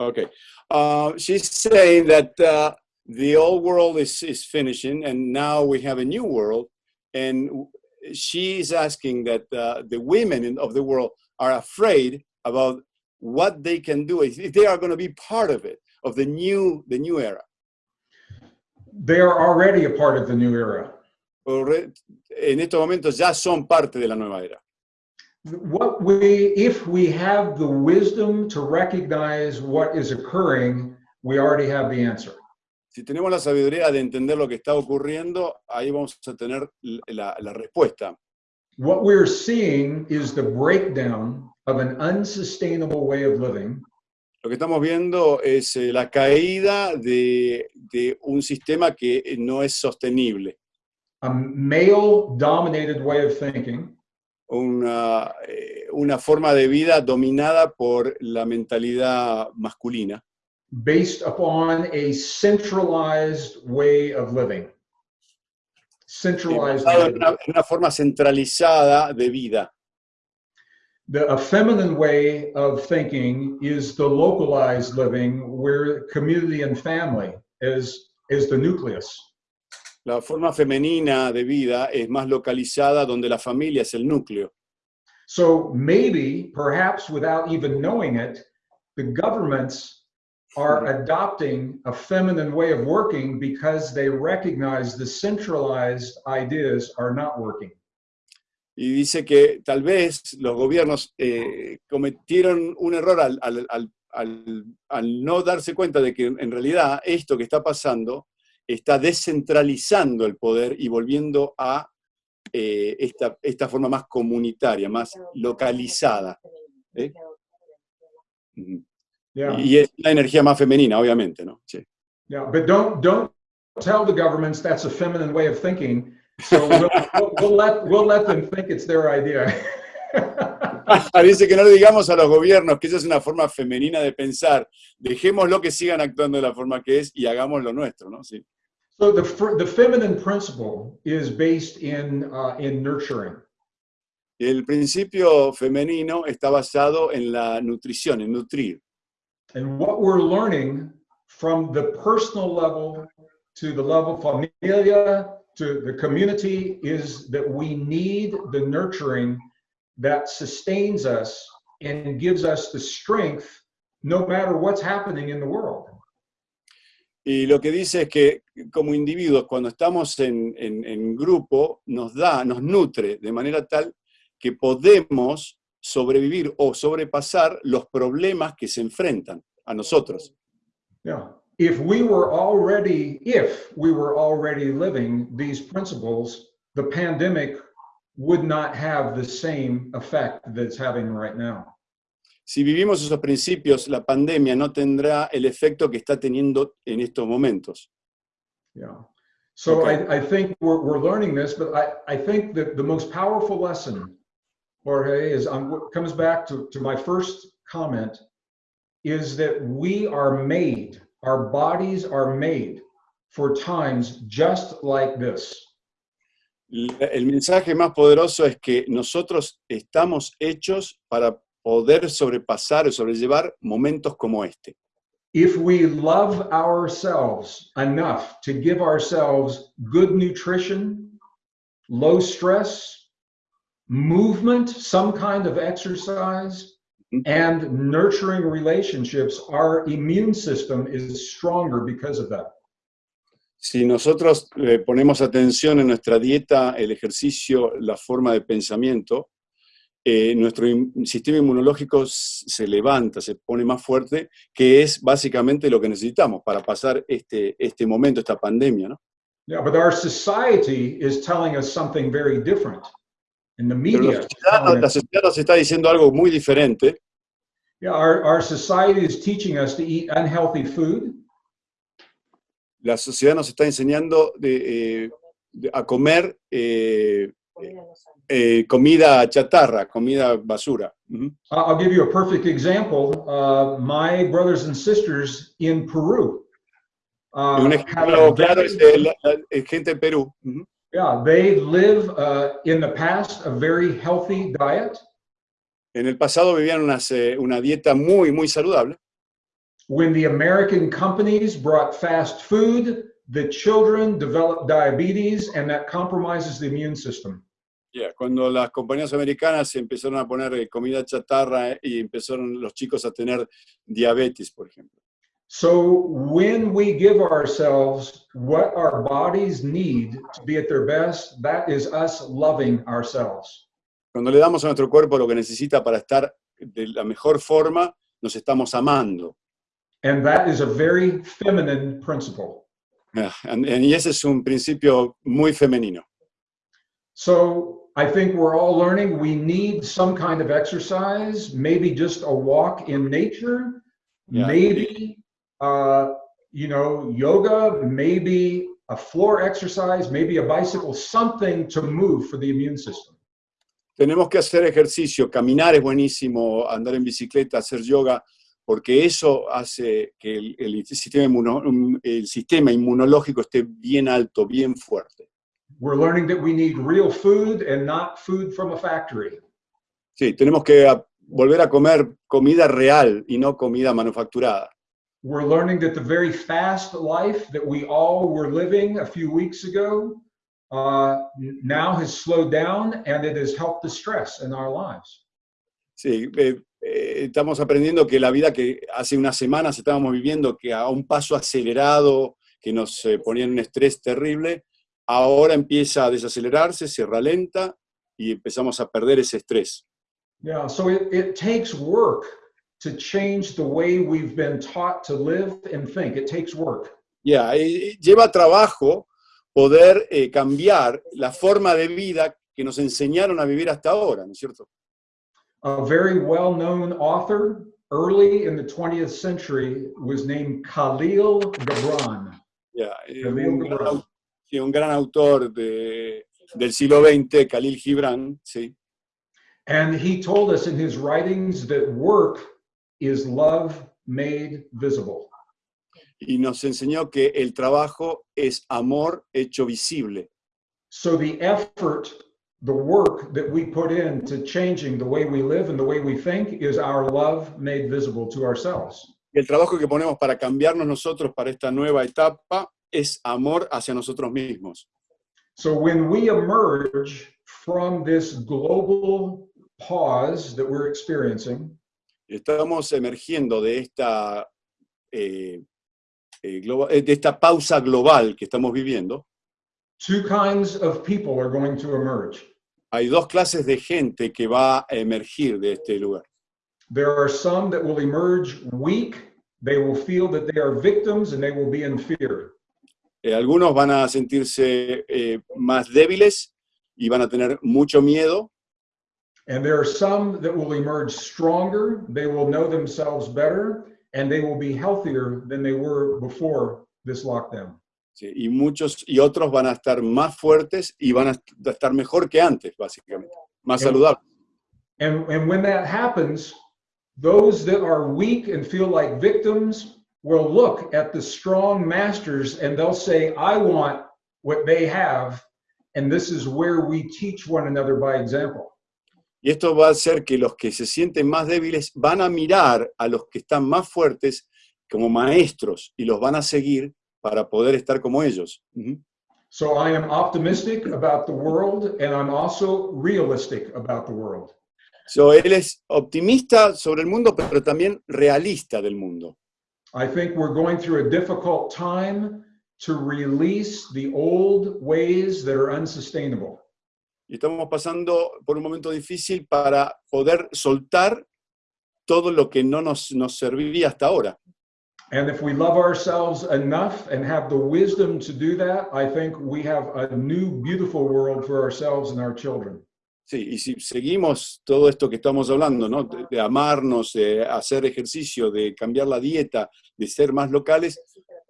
Okay. Uh, she's saying that uh, the old world is, is finishing and now we have a new world. And she's asking that uh, the women in, of the world are afraid about what they can do if if they are going to be part of it, of the new, the new era. They are already a part of the new era. En estos momentos ya son parte de la nueva era. What we, if we have the wisdom to recognize what is occurring, we already have the answer. Si tenemos la sabiduría de entender lo que está ocurriendo, ahí vamos a tener la, la respuesta. What we're seeing is the breakdown of an unsustainable way of living Lo que estamos viendo es eh, la caída de, de un sistema que no es sostenible, a male dominated way of thinking una, eh, una forma de vida dominada por la mentalidad masculina, based upon a centralized way of living. Centralized. en una forma centralizada de vida. The a feminine way of thinking is the localized living where community and family is is the nucleus. La forma femenina de vida es más localizada donde la familia es el núcleo. So maybe, perhaps without even knowing it, the governments are adopting a feminine way of working because they recognize the centralized ideas are not working. Y dice que tal vez los gobiernos eh, cometieron un error al, al- al- al- al no darse cuenta de que en realidad esto que está pasando está descentralizando el poder y volviendo a eh, esta, esta forma más comunitaria, más localizada. ¿eh? Yeah. Y es una energía más femenina, obviamente, ¿no? Sí. Yeah, but don't don't tell the governments that's a feminine way of thinking. So we'll, we'll, we'll let we'll let them think it's their idea. Dice que no le digamos a los gobiernos que esa es una forma femenina de pensar. Dejémoslo que sigan actuando de la forma que es y hagamos lo nuestro, ¿no? Sí. So the the feminine principle is based in uh, in nurturing. El principio femenino está basado en la nutrición, en nutrir. And what we're learning from the personal level to the level familia to the community is that we need the nurturing that sustains us and gives us the strength no matter what's happening in the world. Y lo que dice es que como individuos, cuando estamos en, en- en grupo, nos da, nos nutre de manera tal que podemos sobrevivir o sobrepasar los problemas que se enfrentan a nosotros. Yeah. if we were already, if we were already living these principles, the pandemic would not have the same effect that it's having right now. Si vivimos esos principios, la pandemia no tendrá el efecto que está teniendo en estos momentos. Yeah. So Okay. I, I think we're, we're learning this, but I, I think that the most powerful lesson, Jorge, is on what comes back to, to my first comment, is that we are made, our bodies are made for times just like this. El mensaje más poderoso es que nosotros estamos hechos para poder sobrepasar o sobrellevar momentos como este. If we love ourselves enough to give ourselves good nutrition, low stress, movement, some kind of exercise, Mhm. and nurturing relationships, our immune system is stronger because of that. Si nosotros eh, ponemos atención en nuestra dieta, el ejercicio, la forma de pensamiento, eh, nuestro sistema inmunológico se levanta, se pone más fuerte, que es básicamente lo que necesitamos para pasar este, este momento, esta pandemia. ¿no? Yeah, but our society is telling us something very different. And the Pero media. la is sociedad, telling la sociedad nos está diciendo algo muy diferente. yeah, our, our society is teaching us to eat unhealthy food. La sociedad nos está enseñando de, eh, de- a comer eh, eh, comida chatarra, comida basura. I'll give you a perfect example. Uh, my brothers and sisters in Peru. uh, un ejemplo claro es de la, la- eh, gente de Perú. Yeah, they live uh, in the past a very healthy diet. En el pasado vivían unas, eh, una dieta muy, muy saludable. When the American companies brought fast food, the children developed diabetes, and that compromises the immune system. Yeah, Cuando las compañías americanas empezaron a poner eh, comida chatarra eh, y empezaron los chicos a tener diabetes, por ejemplo. So when we give ourselves what our bodies need to be at their best, that is us loving ourselves. Cuando le damos a nuestro cuerpo lo que necesita para estar de la mejor forma, nos estamos amando. And that is a very feminine principle. Yeah, and- and- y ese es un principio muy femenino. So I think we're all learning we need some kind of exercise, maybe just a walk in nature, Yeah. maybe uh, you know, yoga, maybe a floor exercise, maybe a bicycle, something to move for the immune system. Tenemos que hacer ejercicio, caminar es buenísimo, andar en bicicleta, hacer yoga, porque eso hace que el, el sistema, inmuno- el sistema inmunológico esté bien alto, bien fuerte. We're learning that we need real food and not food from a factory. Sí, tenemos que volver a comer comida real y no comida manufacturada. We're learning that the very fast life that we all were living a few weeks ago uh, now has slowed down and it has helped the stress in our lives. Sí, eh, eh, estamos aprendiendo que la vida que hace unas semanas estábamos viviendo, que a un paso acelerado, que nos eh, ponía en un estrés terrible, ahora empieza a desacelerarse, se ralenta y empezamos a perder ese estrés. Yeah, so it, it takes work to change the way we've been taught to live and think. It takes work. Ya, eh, lleva trabajo poder eh, cambiar la forma de vida que nos enseñaron a vivir hasta ahora, ¿no es cierto? A very well known author early in the 20th century was named Khalil Gibran. Ya, eh, Khalil Gibran. Sí, un gran autor de- del siglo XX, Khalil Gibran, sí. And he told us in his writings that work is love made visible. y nos enseñó que el trabajo es amor hecho visible. So the effort, the work that we put into changing the way we live and the way we think is our love made visible to ourselves. El trabajo que ponemos para cambiarnos nosotros para esta nueva etapa es amor hacia nosotros mismos. So when we emerge from this global pause that we're experiencing, Estamos emergiendo de esta, eh, eh, globa- eh, de esta pausa global que estamos viviendo. two kinds of people are going to emerge. Hay dos clases de gente que va a emergir de este lugar. There are some that will emerge weak, they will feel that they are victims and they will be in fear. Eh, algunos van a sentirse eh, más débiles y van a tener mucho miedo. And there are some that will emerge stronger, they will know themselves better, and they will be healthier than they were before this lockdown. Sí, y muchos y otros van a estar más fuertes y van a est- a estar mejor que antes, básicamente, más Em- saludables. And, and when that happens, those that are weak and feel like victims will look at the strong masters and they'll say, I want what they have. And this is where we teach one another by example. Y esto va a hacer que los que se sienten más débiles van a mirar a los que están más fuertes como maestros y los van a seguir para poder estar como ellos. So I am optimistic about the world and I'm also realistic about the world. So, él es optimista sobre el mundo, pero también realista del mundo. I think we're going through a difficult time to release the old ways that are unsustainable. Y estamos pasando por un momento difícil para poder soltar todo lo que no nos, nos serviría hasta ahora. And if we love ourselves enough and have the wisdom to do that, I think we have a new, beautiful world for ourselves and our children. Sí, y si seguimos todo esto que estamos hablando, ¿no? De, de amarnos, de hacer ejercicio, de cambiar la dieta, de ser más locales,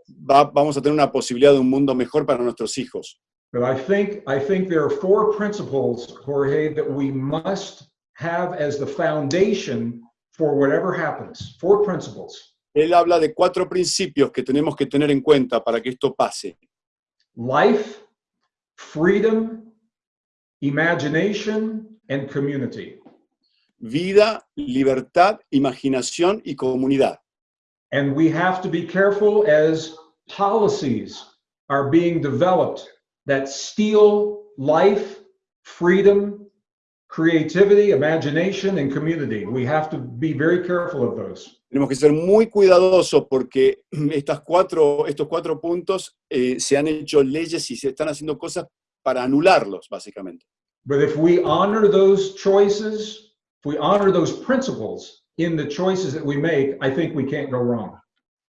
va- vamos a tener una posibilidad de un mundo mejor para nuestros hijos. But I think I think there are four principles, Jorge, that we must have as the foundation for whatever happens. Four principles: Él habla de cuatro principios que tenemos que tener en cuenta para que esto pase. life, freedom, imagination, and community. Vida, libertad, imaginación y comunidad. And we have to be careful as policies are being developed that steal life, freedom, creativity, imagination, and community. We have to be very careful of those. Tenemos que ser muy cuidadosos porque estas cuatro, estos cuatro puntos eh, se han hecho leyes y se están haciendo cosas para anularlos, básicamente. But if we honor those choices, if we honor those principles in the choices that we make, I think we can't go wrong.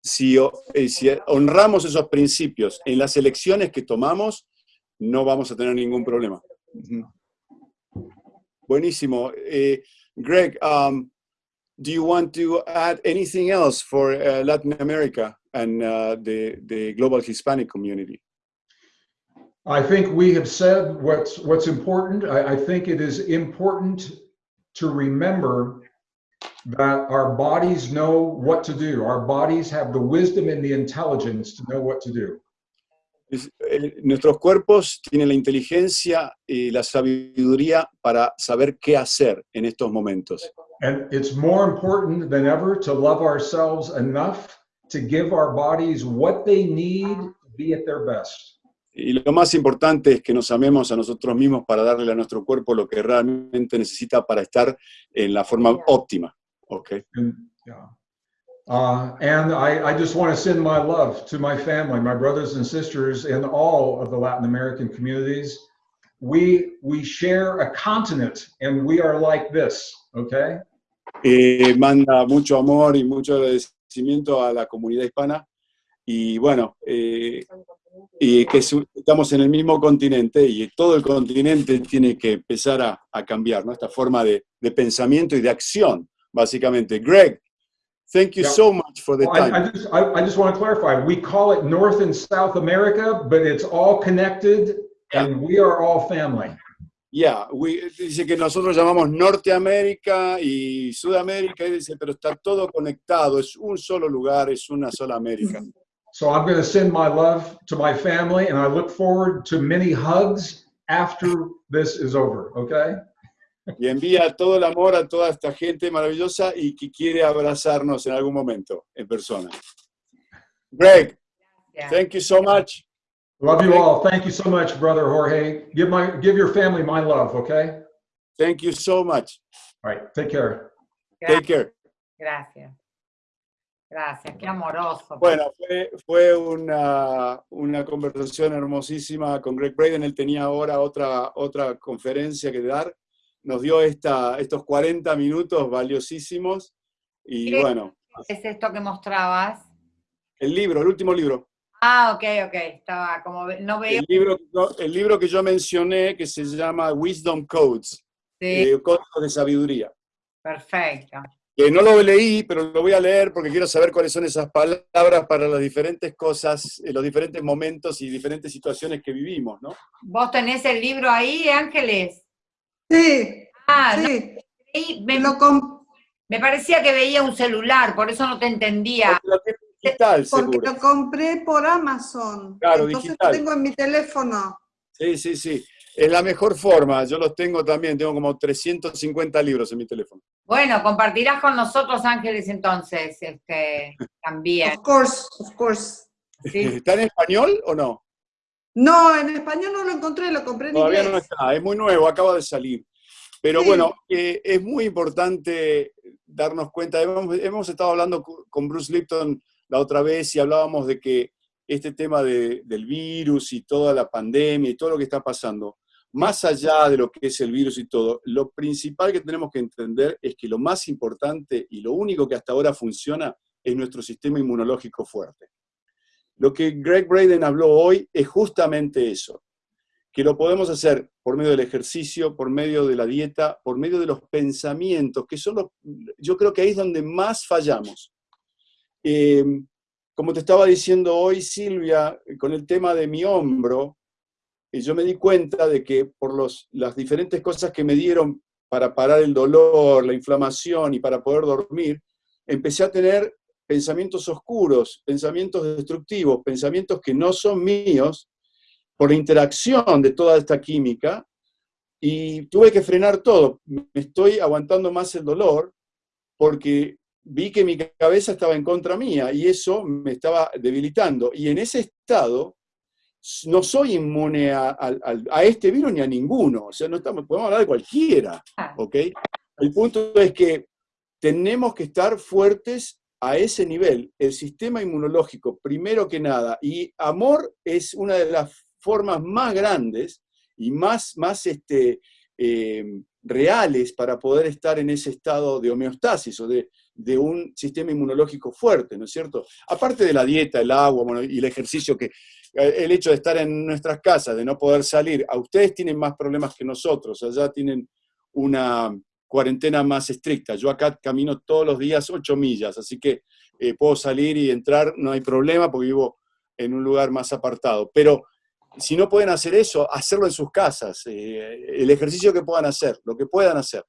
Si, eh, si honramos esos principios en las elecciones que tomamos, no vamos a tener ningún problema. Ujú. Buenísimo. Eh, Greg, um, do you want to add anything else for uh, Latin America and uh, the, the global Hispanic community? I think we have said what's what's important. I, I think it is important to remember that our bodies know what to do. Our bodies have the wisdom and the intelligence to know what to do. Es- eh, nuestros cuerpos tienen la inteligencia y la sabiduría para saber qué hacer en estos momentos. And it's more important than ever to love ourselves enough to give our bodies what they need to be at their best. Y lo más importante es que nos amemos a nosotros mismos para darle a nuestro cuerpo lo que realmente necesita para estar en la forma óptima. ¿ok? And, yeah. Uh, and I, I just want to send my love to my family, my brothers and sisters in all of the Latin American communities. We we share a continent, and we are like this. Okay. Eh, manda mucho amor y mucho agradecimiento a la comunidad hispana. Y bueno, eh, y que estamos en el mismo continente y todo el continente tiene que empezar a, a cambiar, ¿no? Esta forma de, de pensamiento y de acción, básicamente. Greg, thank you Yeah. so much for the Well, I, time. I just I, I just want to clarify. We call it North and South America, but it's all connected, and we are all family. Yeah, we- dice que nosotros llamamos Norteamérica y Sudamérica, y dice, pero está todo conectado, es un solo lugar, es una sola América. So I'm going to send my love to my family, and I look forward to many hugs after this is over. Okay. Y envía todo el amor a toda esta gente maravillosa y que quiere abrazarnos en algún momento en persona. Greg, Yeah. thank you so much. Love you Okay. all. Thank you so much, brother Jorge. Give my give your family my love, okay? Thank you so much. All right, take care. Take care. Gracias. Gracias, qué amoroso. Bueno, fue, fue una, una conversación hermosísima con Greg Braden. Él tenía ahora otra, otra conferencia que dar. Nos dio esta, estos 40 minutos valiosísimos. Y Sí. bueno, es esto que mostrabas? El libro, el último libro. Ah, ok, ok, estaba como, no veo. El libro, el libro que yo mencioné que se llama Wisdom Codes, Sí, eh, Códigos de Sabiduría. perfecto. Que no lo leí, pero lo voy a leer porque quiero saber cuáles son esas palabras para las diferentes cosas, eh, los diferentes momentos y diferentes situaciones que vivimos, ¿no? ¿Vos tenés el libro ahí, Ángeles? Sí, Ah, sí. me, Lo com- me parecía que veía un celular, por eso no te entendía. Porque lo tiene digital, porque seguro. lo compré por Amazon. Claro, Entonces digital. lo tengo en mi teléfono. Sí, sí, sí. Es la mejor forma. Yo los tengo también. Tengo como 350 libros en mi teléfono. Bueno, compartirás con nosotros, Ángeles, entonces, este, también. Of course, of course. ¿sí? ¿Está en español o no? No, en español no lo encontré, lo compré en Todavía inglés. no está. Es muy nuevo, acaba de salir. Pero Sí. bueno, eh, es muy importante darnos cuenta. Hemos, hemos estado hablando con Bruce Lipton la otra vez y hablábamos de que este tema de- del virus y toda la pandemia y todo lo que está pasando, más allá de lo que es el virus y todo, lo principal que tenemos que entender es que lo más importante y lo único que hasta ahora funciona es nuestro sistema inmunológico fuerte. Lo que Greg Braden habló hoy es justamente eso, que lo podemos hacer por medio del ejercicio, por medio de la dieta, por medio de los pensamientos, que son los, yo creo que ahí es donde más fallamos. Eh, como te estaba diciendo hoy, Silvia, con el tema de mi hombro, eh, yo me di cuenta de que por los, las diferentes cosas que me dieron para parar el dolor, la inflamación y para poder dormir, empecé a tener pensamientos oscuros, pensamientos destructivos, pensamientos que no son míos, por la interacción de toda esta química, y tuve que frenar todo. Me estoy aguantando más el dolor porque vi que mi cabeza estaba en contra mía y eso me estaba debilitando. Y en ese estado no soy inmune a, a- este virus ni a ninguno. O sea, no estamos, podemos hablar de cualquiera. Ah, ¿ok? El punto es que tenemos que estar fuertes a ese nivel. El sistema inmunológico, primero que nada, y amor es una de las formas más grandes y más, más este, eh, reales para poder estar en ese estado de homeostasis o de, de un sistema inmunológico fuerte, ¿no es cierto? Aparte de la dieta, el agua bueno, y el ejercicio, que eh, el hecho de estar en nuestras casas, de no poder salir, a ustedes tienen más problemas que nosotros, allá tienen una cuarentena más estricta. Yo acá camino todos los días 8 millas, así que eh, puedo salir y entrar, no hay problema porque vivo en un lugar más apartado. Pero si no pueden hacer eso, hacerlo en sus casas, eh, el ejercicio que puedan hacer, lo que puedan hacer,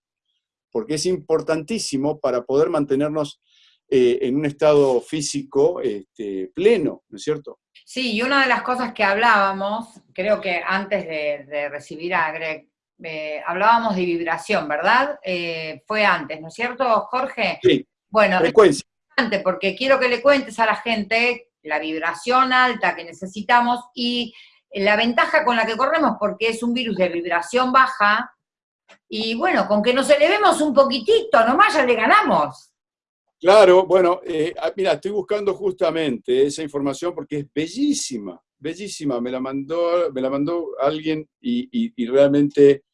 porque es importantísimo para poder mantenernos eh, en un estado físico este, pleno, ¿no es cierto? Sí, y una de las cosas que hablábamos, creo que antes de, de recibir a Greg, eh, hablábamos de vibración, ¿verdad? Eh, fue antes, ¿no es cierto, Jorge? Sí, Bueno, es frecuencia. importante porque quiero que le cuentes a la gente la vibración alta que necesitamos y la ventaja con la que corremos, porque es un virus de vibración baja, y bueno, con que nos elevemos un poquitito, nomás ya le ganamos. Claro, bueno, eh, ah, mira, estoy buscando justamente esa información porque es bellísima, bellísima. Me la mandó, me la mandó alguien y, y- y realmente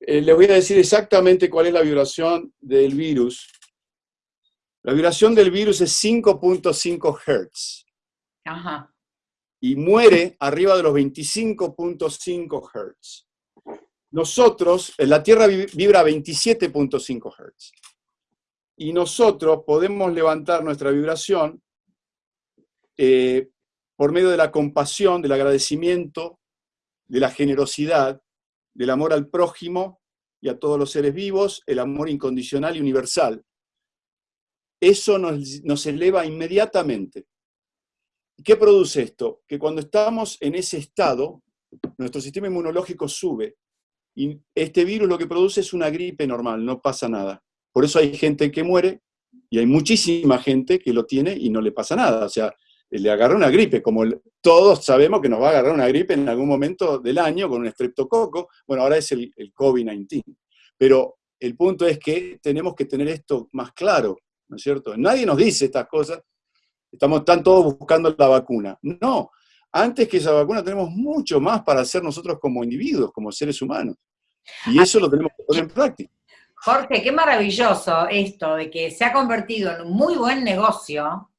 eh, les voy a decir exactamente cuál es la vibración del virus. La vibración del virus es 5.5 Hz Ajá. y muere arriba de los 25.5 Hz. Nosotros, en la Tierra vi- vibra a 27.5 Hz. Y nosotros podemos levantar nuestra vibración eh, por medio de la compasión, del agradecimiento, de la generosidad, del amor al prójimo y a todos los seres vivos, el amor incondicional y universal. Eso nos, nos eleva inmediatamente. ¿Y ¿Qué produce esto? Que cuando estamos en ese estado, nuestro sistema inmunológico sube y este virus lo que produce es una gripe normal, no pasa nada. Por eso hay gente que muere y hay muchísima gente que lo tiene y no le pasa nada. O sea, le agarra una gripe, como todos sabemos que nos va a agarrar una gripe en algún momento del año con un estreptococo. Bueno, ahora es el, el COVID-19. Pero el punto es que tenemos que tener esto más claro, ¿no es cierto? Nadie nos dice estas cosas. Estamos están todos buscando la vacuna. No, antes que esa vacuna tenemos mucho más para hacer nosotros como individuos, como seres humanos. Y eso lo tenemos que poner en práctica. Jorge, qué maravilloso esto de que se ha convertido en un muy buen negocio,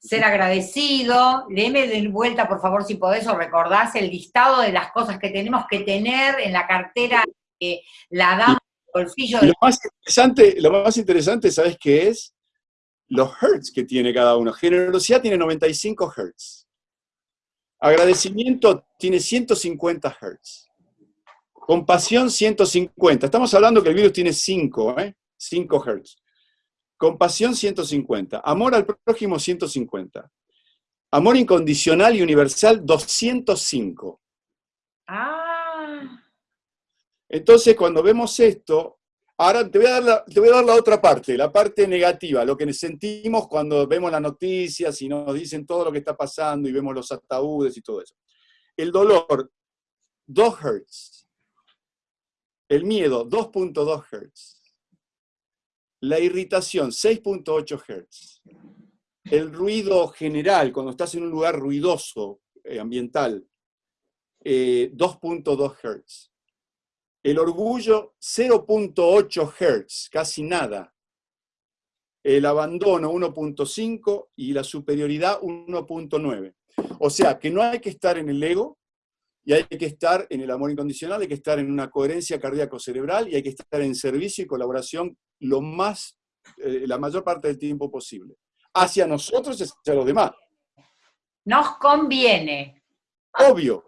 ser agradecido, léeme de vuelta por favor si podés o recordás el listado de las cosas que tenemos que tener en la cartera que la damos el bolsillo. De- lo más interesante, lo más interesante, ¿sabes qué es? Los hertz que tiene cada uno. Generosidad tiene 95 hertz. Agradecimiento tiene 150 hertz. Compasión 150. Estamos hablando que el virus tiene 5, ¿eh? 5 hertz. Compasión 150. Amor al prójimo 150. Amor incondicional y universal 205. Ah, Entonces, cuando vemos esto, ahora te voy, a dar la, otra parte, la parte negativa, lo que sentimos cuando vemos las noticias y nos dicen todo lo que está pasando y vemos los ataúdes y todo eso. El dolor, 2 Hz. El miedo, 2.2 Hz. La irritación, 6.8 Hz. El ruido general, cuando estás en un lugar ruidoso, eh, ambiental, eh, 2.2 Hz. El orgullo, 0.8 Hz, casi nada. El abandono, 1.5 y la superioridad, 1.9. O sea, que no hay que estar en el ego y hay que estar en el amor incondicional, hay que estar en una coherencia cardíaco-cerebral y hay que estar en servicio y colaboración lo más, eh, la mayor parte del tiempo posible. Hacia nosotros y hacia los demás. nos conviene. Obvio,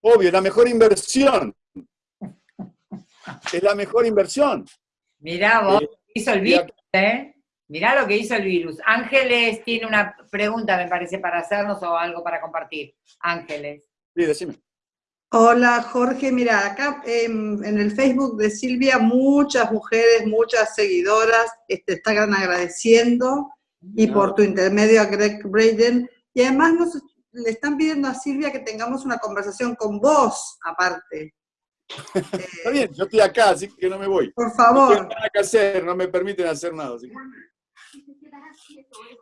obvio, la mejor inversión. Es la mejor inversión. Mirá vos, Eh, hizo el virus, ¿eh? Mirá lo que hizo el virus. Ángeles tiene una pregunta, me parece, para hacernos o algo para compartir. Ángeles. Sí, decime. Hola Jorge, mira, acá em, en el Facebook de Silvia muchas mujeres, muchas seguidoras eh, te están agradeciendo y por tu intermedio a Greg Braden y además nos le están pidiendo a Silvia que tengamos una conversación con vos aparte. Está bien, yo estoy acá, así que no me voy. Por No tengo favor. nada que hacer, no me permiten hacer nada. así que-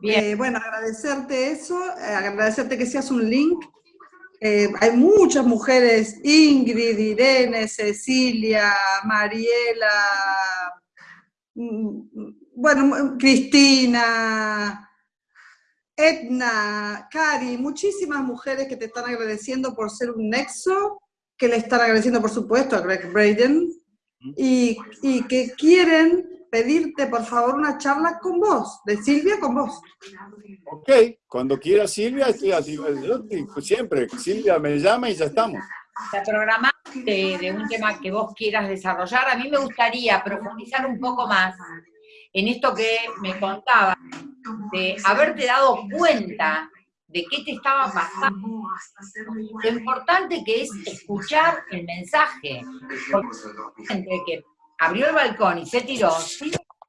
Bien. Eh, bueno, agradecerte eso, eh, agradecerte que seas un link. Eh, hay muchas mujeres, Ingrid, Irene, Cecilia, Mariela, mm, bueno, Cristina, Edna, Cari, muchísimas mujeres que te están agradeciendo por ser un nexo, que le están agradeciendo, por supuesto, a Greg Braden, y, y que quieren pedirte, por favor, una charla con vos, de Silvia con vos. Ok, cuando quiera Silvia, estoy así, yo estoy siempre. Silvia me llama y ya estamos. Te programás de, de un tema que vos quieras desarrollar. A mí me gustaría profundizar un poco más en esto que me contabas, de haberte dado cuenta de qué te estaba pasando, lo importante que es escuchar el mensaje, porque entre que abrió el balcón y se tiró,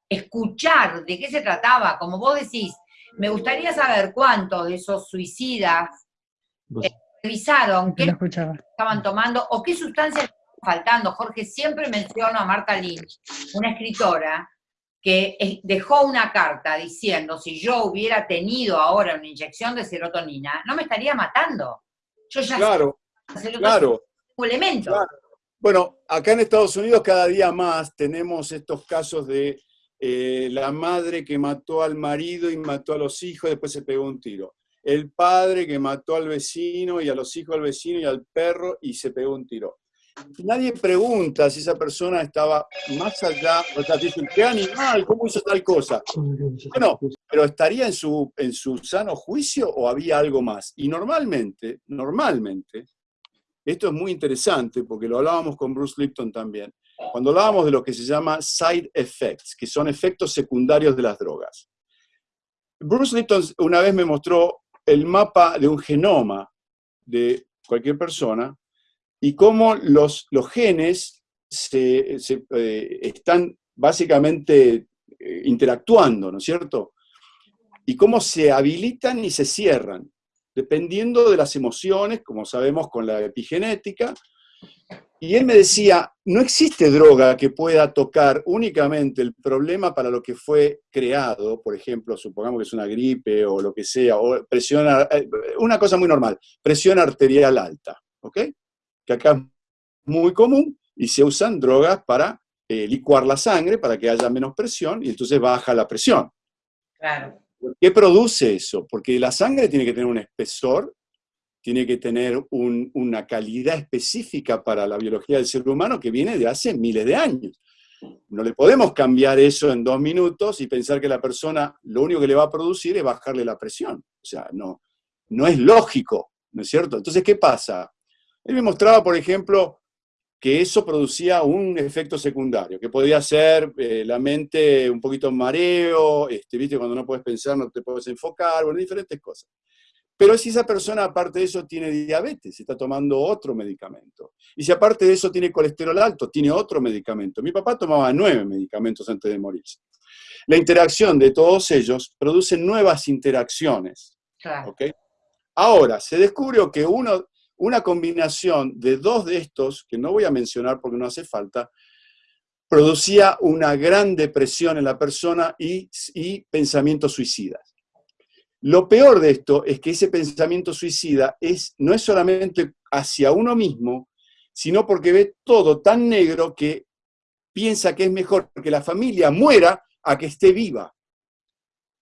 escuchar de qué se trataba, como vos decís, me gustaría saber cuántos de esos suicidas eh, revisaron qué No estaban tomando o qué sustancias estaban faltando. Jorge, siempre menciono a Marta Lynch, una escritora que dejó una carta diciendo, si yo hubiera tenido ahora una inyección de serotonina, no me estaría matando. Yo ya Claro, claro. un elemento. Claro. Bueno, acá en Estados Unidos cada día más tenemos estos casos de eh, la madre que mató al marido y mató a los hijos y después se pegó un tiro. El padre que mató al vecino y a los hijos del vecino y al perro y se pegó un tiro. Nadie pregunta si esa persona estaba más allá, o sea, dicen, qué animal, ¿cómo hizo tal cosa? Bueno, pero ¿estaría en su, en su sano juicio o había algo más? Y normalmente, normalmente, esto es muy interesante porque lo hablábamos con Bruce Lipton también, cuando hablábamos de lo que se llama side effects, que son efectos secundarios de las drogas. Bruce Lipton una vez me mostró el mapa de un genoma de cualquier persona y cómo los, genes se, eh, están básicamente eh, interactuando, ¿no es cierto? Y cómo se habilitan y se cierran, dependiendo de las emociones, como sabemos con la epigenética. Y él me decía, no existe droga que pueda tocar únicamente el problema para lo que fue creado, por ejemplo, supongamos que es una gripe o lo que sea, o presión, eh, una cosa muy normal, presión arterial alta, ¿ok? Que acá es muy común y se usan drogas para eh, licuar la sangre para que haya menos presión y entonces baja la presión. Claro. ¿Qué produce eso? Porque la sangre tiene que tener un espesor, tiene que tener una calidad específica para la biología del ser humano que viene de hace miles de años. No le podemos cambiar eso en dos minutos y pensar que la persona lo único que le va a producir es bajarle la presión. O sea, no, no es lógico, ¿no es cierto? Entonces, ¿qué pasa? Él me mostraba, por ejemplo, que eso producía un efecto secundario, que podía ser eh, la mente un poquito mareo, este, ¿viste? cuando no puedes pensar no te puedes enfocar, bueno, diferentes cosas. Pero si esa persona, aparte de eso, tiene diabetes, está tomando otro medicamento. Y si aparte de eso tiene colesterol alto, tiene otro medicamento. Mi papá tomaba nueve medicamentos antes de morirse. La interacción de todos ellos produce nuevas interacciones. Ahora, se descubrió que uno, una combinación de dos de estos, que no voy a mencionar porque no hace falta, producía una gran depresión en la persona y, pensamientos suicidas. Lo peor de esto es que ese pensamiento suicida es, no es solamente hacia uno mismo, sino porque ve todo tan negro que piensa que es mejor que la familia muera a que esté viva.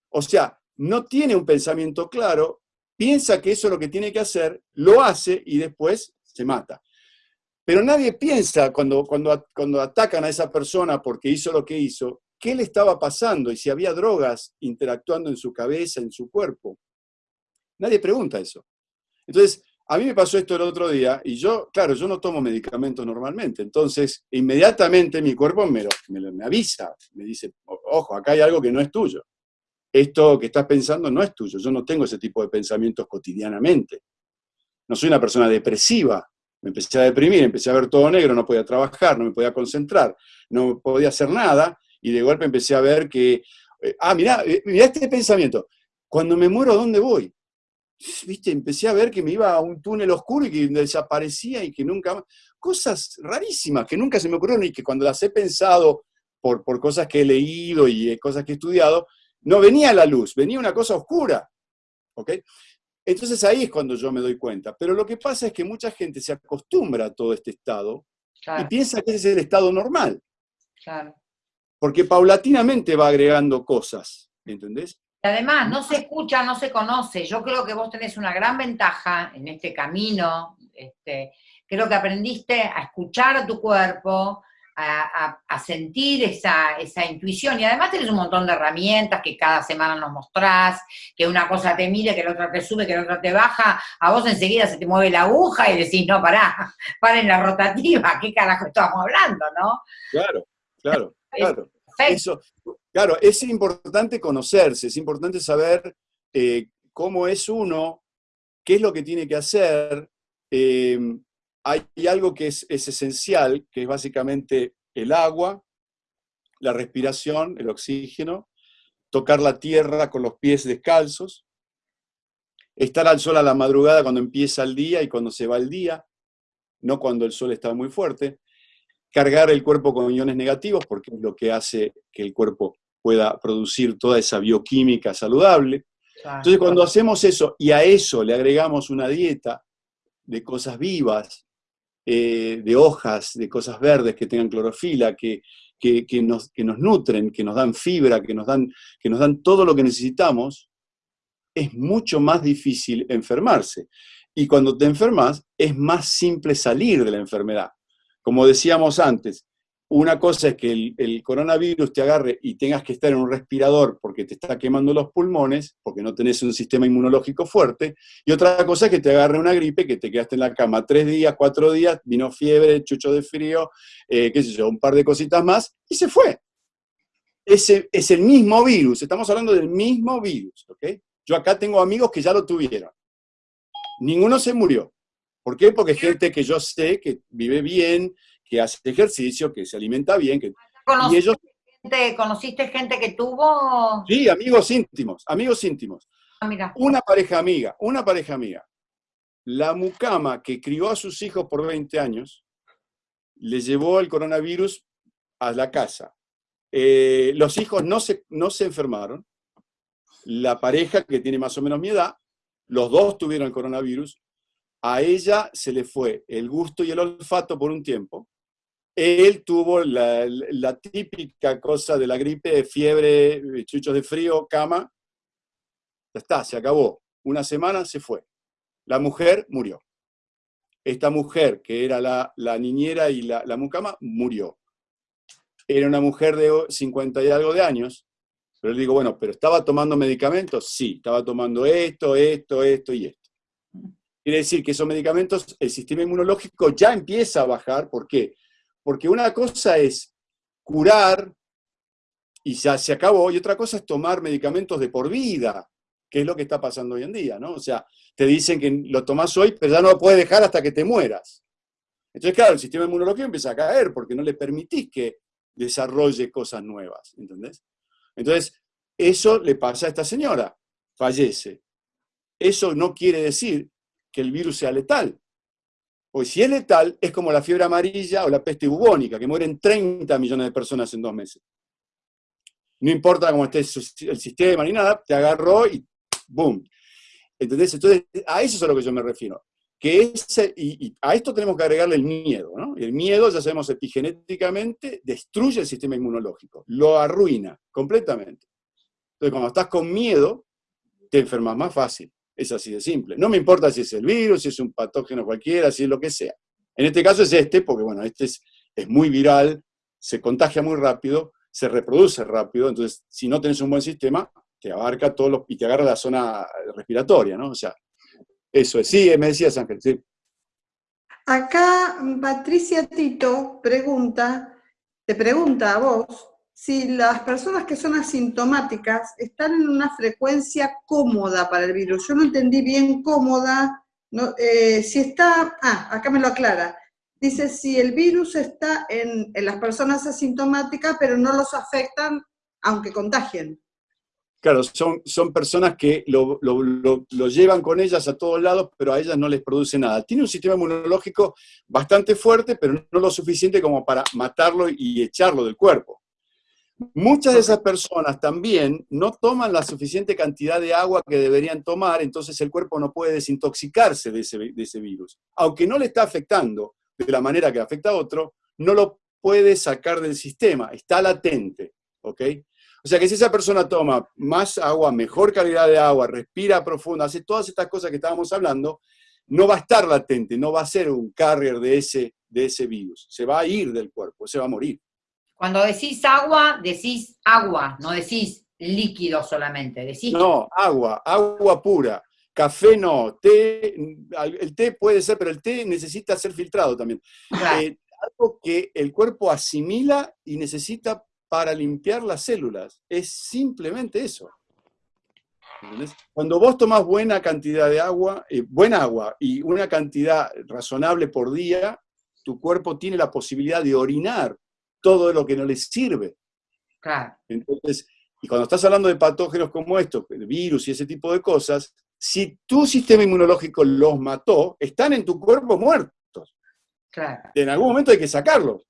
O sea, no tiene un pensamiento claro, piensa que eso es lo que tiene que hacer, lo hace y después se mata. Pero nadie piensa cuando, cuando, cuando atacan a esa persona porque hizo lo que hizo, qué le estaba pasando y si había drogas interactuando en su cabeza, en su cuerpo. Nadie pregunta eso. Entonces, a mí me pasó esto el otro día y yo, claro, yo no tomo medicamentos normalmente, entonces inmediatamente mi cuerpo me, me, avisa, me dice, ojo, acá hay algo que no es tuyo. Esto que estás pensando no es tuyo, yo no tengo ese tipo de pensamientos cotidianamente. No soy una persona depresiva, me empecé a deprimir, empecé a ver todo negro, no podía trabajar, no me podía concentrar, no podía hacer nada, y de golpe empecé a ver que, eh, ah, mirá, eh, mirá este pensamiento, cuando me muero, ¿dónde voy? ¿Viste? Empecé a ver que me iba a un túnel oscuro y que desaparecía y que nunca Cosas rarísimas que nunca se me ocurrieron y que cuando las he pensado por, por cosas que he leído y eh, cosas que he estudiado, no venía la luz, venía una cosa oscura. ¿Ok? Entonces ahí es cuando yo me doy cuenta. Pero lo que pasa es que mucha gente se acostumbra a todo este estado y piensa que ese es el estado normal. Claro porque paulatinamente va agregando cosas, ¿entendés? Además, no se escucha, no se conoce. Yo creo que vos tenés una gran ventaja en este camino. Este, creo que aprendiste a escuchar a tu cuerpo, a, sentir esa, esa, intuición. Y además tenés un montón de herramientas que cada semana nos mostrás, que una cosa te mire, que la otra te sube, que la otra te baja. A vos enseguida se te mueve la aguja y decís, no, pará, para en la rotativa, ¿qué carajo estamos hablando, no? Claro, claro, claro. Eso, claro, es importante conocerse, es importante saber eh, cómo es uno, qué es lo que tiene que hacer. Eh, hay algo que es, esencial, que es básicamente el agua, la respiración, el oxígeno, tocar la tierra con los pies descalzos, estar al sol a la madrugada cuando empieza el día y cuando se va el día, no cuando el sol está muy fuerte, cargar el cuerpo con iones negativos, porque es lo que hace que el cuerpo pueda producir toda esa bioquímica saludable. Entonces, cuando hacemos eso y a eso le agregamos una dieta de cosas vivas, eh, de hojas, de cosas verdes que tengan clorofila, que, que, nos, que nos nutren, que nos dan fibra, que nos dan, que nos dan todo lo que necesitamos, es mucho más difícil enfermarse. Y cuando te enfermas, es más simple salir de la enfermedad. Como decíamos antes, una cosa es que el, coronavirus te agarre y tengas que estar en un respirador porque te está quemando los pulmones, porque no tenés un sistema inmunológico fuerte, y otra cosa es que te agarre una gripe, que te quedaste en la cama tres días, cuatro días, vino fiebre, chucho de frío, eh, qué sé yo, un par de cositas más, y se fue. Ese es el mismo virus, estamos hablando del mismo virus, ¿ok? Yo acá tengo amigos que ya lo tuvieron. Ninguno se murió. ¿Por qué? Porque gente que yo sé que vive bien, que hace ejercicio, que se alimenta bien. Que, y ellos, gente, ¿Conociste gente que tuvo...? Sí, amigos íntimos, amigos íntimos. Ah, mira. Una pareja amiga, una pareja amiga. La mucama que crió a sus hijos por 20 años, le llevó el coronavirus a la casa. Eh, los hijos no se, no se enfermaron. La pareja, que tiene más o menos mi edad, los dos tuvieron el coronavirus, a ella se le fue el gusto y el olfato por un tiempo, él tuvo la, la, típica cosa de la gripe, fiebre, chuchos de frío, cama, ya está, se acabó. Una semana se fue. La mujer murió. Esta mujer, que era la, la niñera y la, la mucama, murió. Era una mujer de 50 y algo de años, pero le digo, bueno, ¿pero estaba tomando medicamentos? Sí, estaba tomando esto, esto, esto y esto. Quiere decir que esos medicamentos, el sistema inmunológico ya empieza a bajar. ¿Por qué? Porque una cosa es curar y ya se acabó, y otra cosa es tomar medicamentos de por vida, que es lo que está pasando hoy en día, ¿no? O sea, te dicen que lo tomas hoy, pero ya no lo puedes dejar hasta que te mueras. Entonces, claro, el sistema inmunológico empieza a caer porque no le permitís que desarrolle cosas nuevas, ¿entendés? Entonces, eso le pasa a esta señora, fallece. Eso no quiere decir que el virus sea letal. Pues si es letal, es como la fiebre amarilla o la peste bubónica, que mueren 30 millones de personas en dos meses. No importa cómo esté el sistema ni nada, te agarró y ¡boom! ¿Entendés? Entonces, a eso es a lo que yo me refiero. Que ese, y, a esto tenemos que agregarle el miedo, ¿no? El miedo, ya sabemos epigenéticamente, destruye el sistema inmunológico, lo arruina completamente. Entonces, cuando estás con miedo, te enfermas más fácil. Es así de simple. No me importa si es el virus, si es un patógeno cualquiera, si es lo que sea. En este caso es este, porque bueno, este es, es muy viral, se contagia muy rápido, se reproduce rápido, entonces si no tenés un buen sistema, te abarca todos los, y te agarra la zona respiratoria, ¿no? O sea, eso es. Sí, me decías Ángel, sí. Acá Patricia Tito pregunta, te pregunta a vos, si las personas que son asintomáticas están en una frecuencia cómoda para el virus. Yo no entendí bien cómoda, eh, si está, ah, acá me lo aclara. Dice si el virus está en, las personas asintomáticas, pero no los afectan aunque contagien. Claro, son, son personas que lo, lo, llevan con ellas a todos lados, pero a ellas no les produce nada. Tiene un sistema inmunológico bastante fuerte, pero no lo suficiente como para matarlo y echarlo del cuerpo. Muchas de esas personas también no toman la suficiente cantidad de agua que deberían tomar, entonces el cuerpo no puede desintoxicarse de ese, virus. Aunque no le está afectando de la manera que afecta a otro, no lo puede sacar del sistema, está latente. ¿ok? O sea que si esa persona toma más agua, mejor calidad de agua, respira profundo, hace todas estas cosas que estábamos hablando, no va a estar latente, no va a ser un carrier de ese, de ese virus. Se va a ir del cuerpo, se va a morir. Cuando decís agua, decís agua, no decís líquido solamente. Decís no, agua, agua pura. Café no, té, el té puede ser, pero el té necesita ser filtrado también. Eh, algo que el cuerpo asimila y necesita para limpiar las células. Es simplemente eso. Cuando vos tomás buena cantidad de agua, eh, buena agua y una cantidad razonable por día, tu cuerpo tiene la posibilidad de orinar todo lo que no les sirve. Claro. Entonces, y cuando estás hablando de patógenos como estos, de virus y ese tipo de cosas, si tu sistema inmunológico los mató, están en tu cuerpo muertos. Claro. En algún momento hay que sacarlos.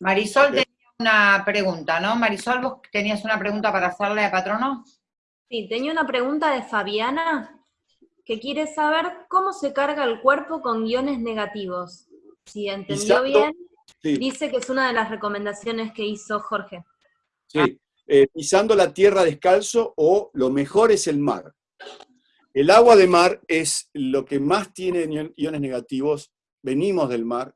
Marisol tenía una pregunta, ¿no? Marisol, vos tenías una pregunta para hacerle a Patrono. Sí, tenía una pregunta de Fabiana que quiere saber cómo se carga el cuerpo con guiones negativos. Si entendió bien. Dice que es una de las recomendaciones que hizo Jorge. Sí, eh, pisando la tierra descalzo o lo mejor es el mar. El agua de mar es lo que más tiene iones negativos, venimos del mar,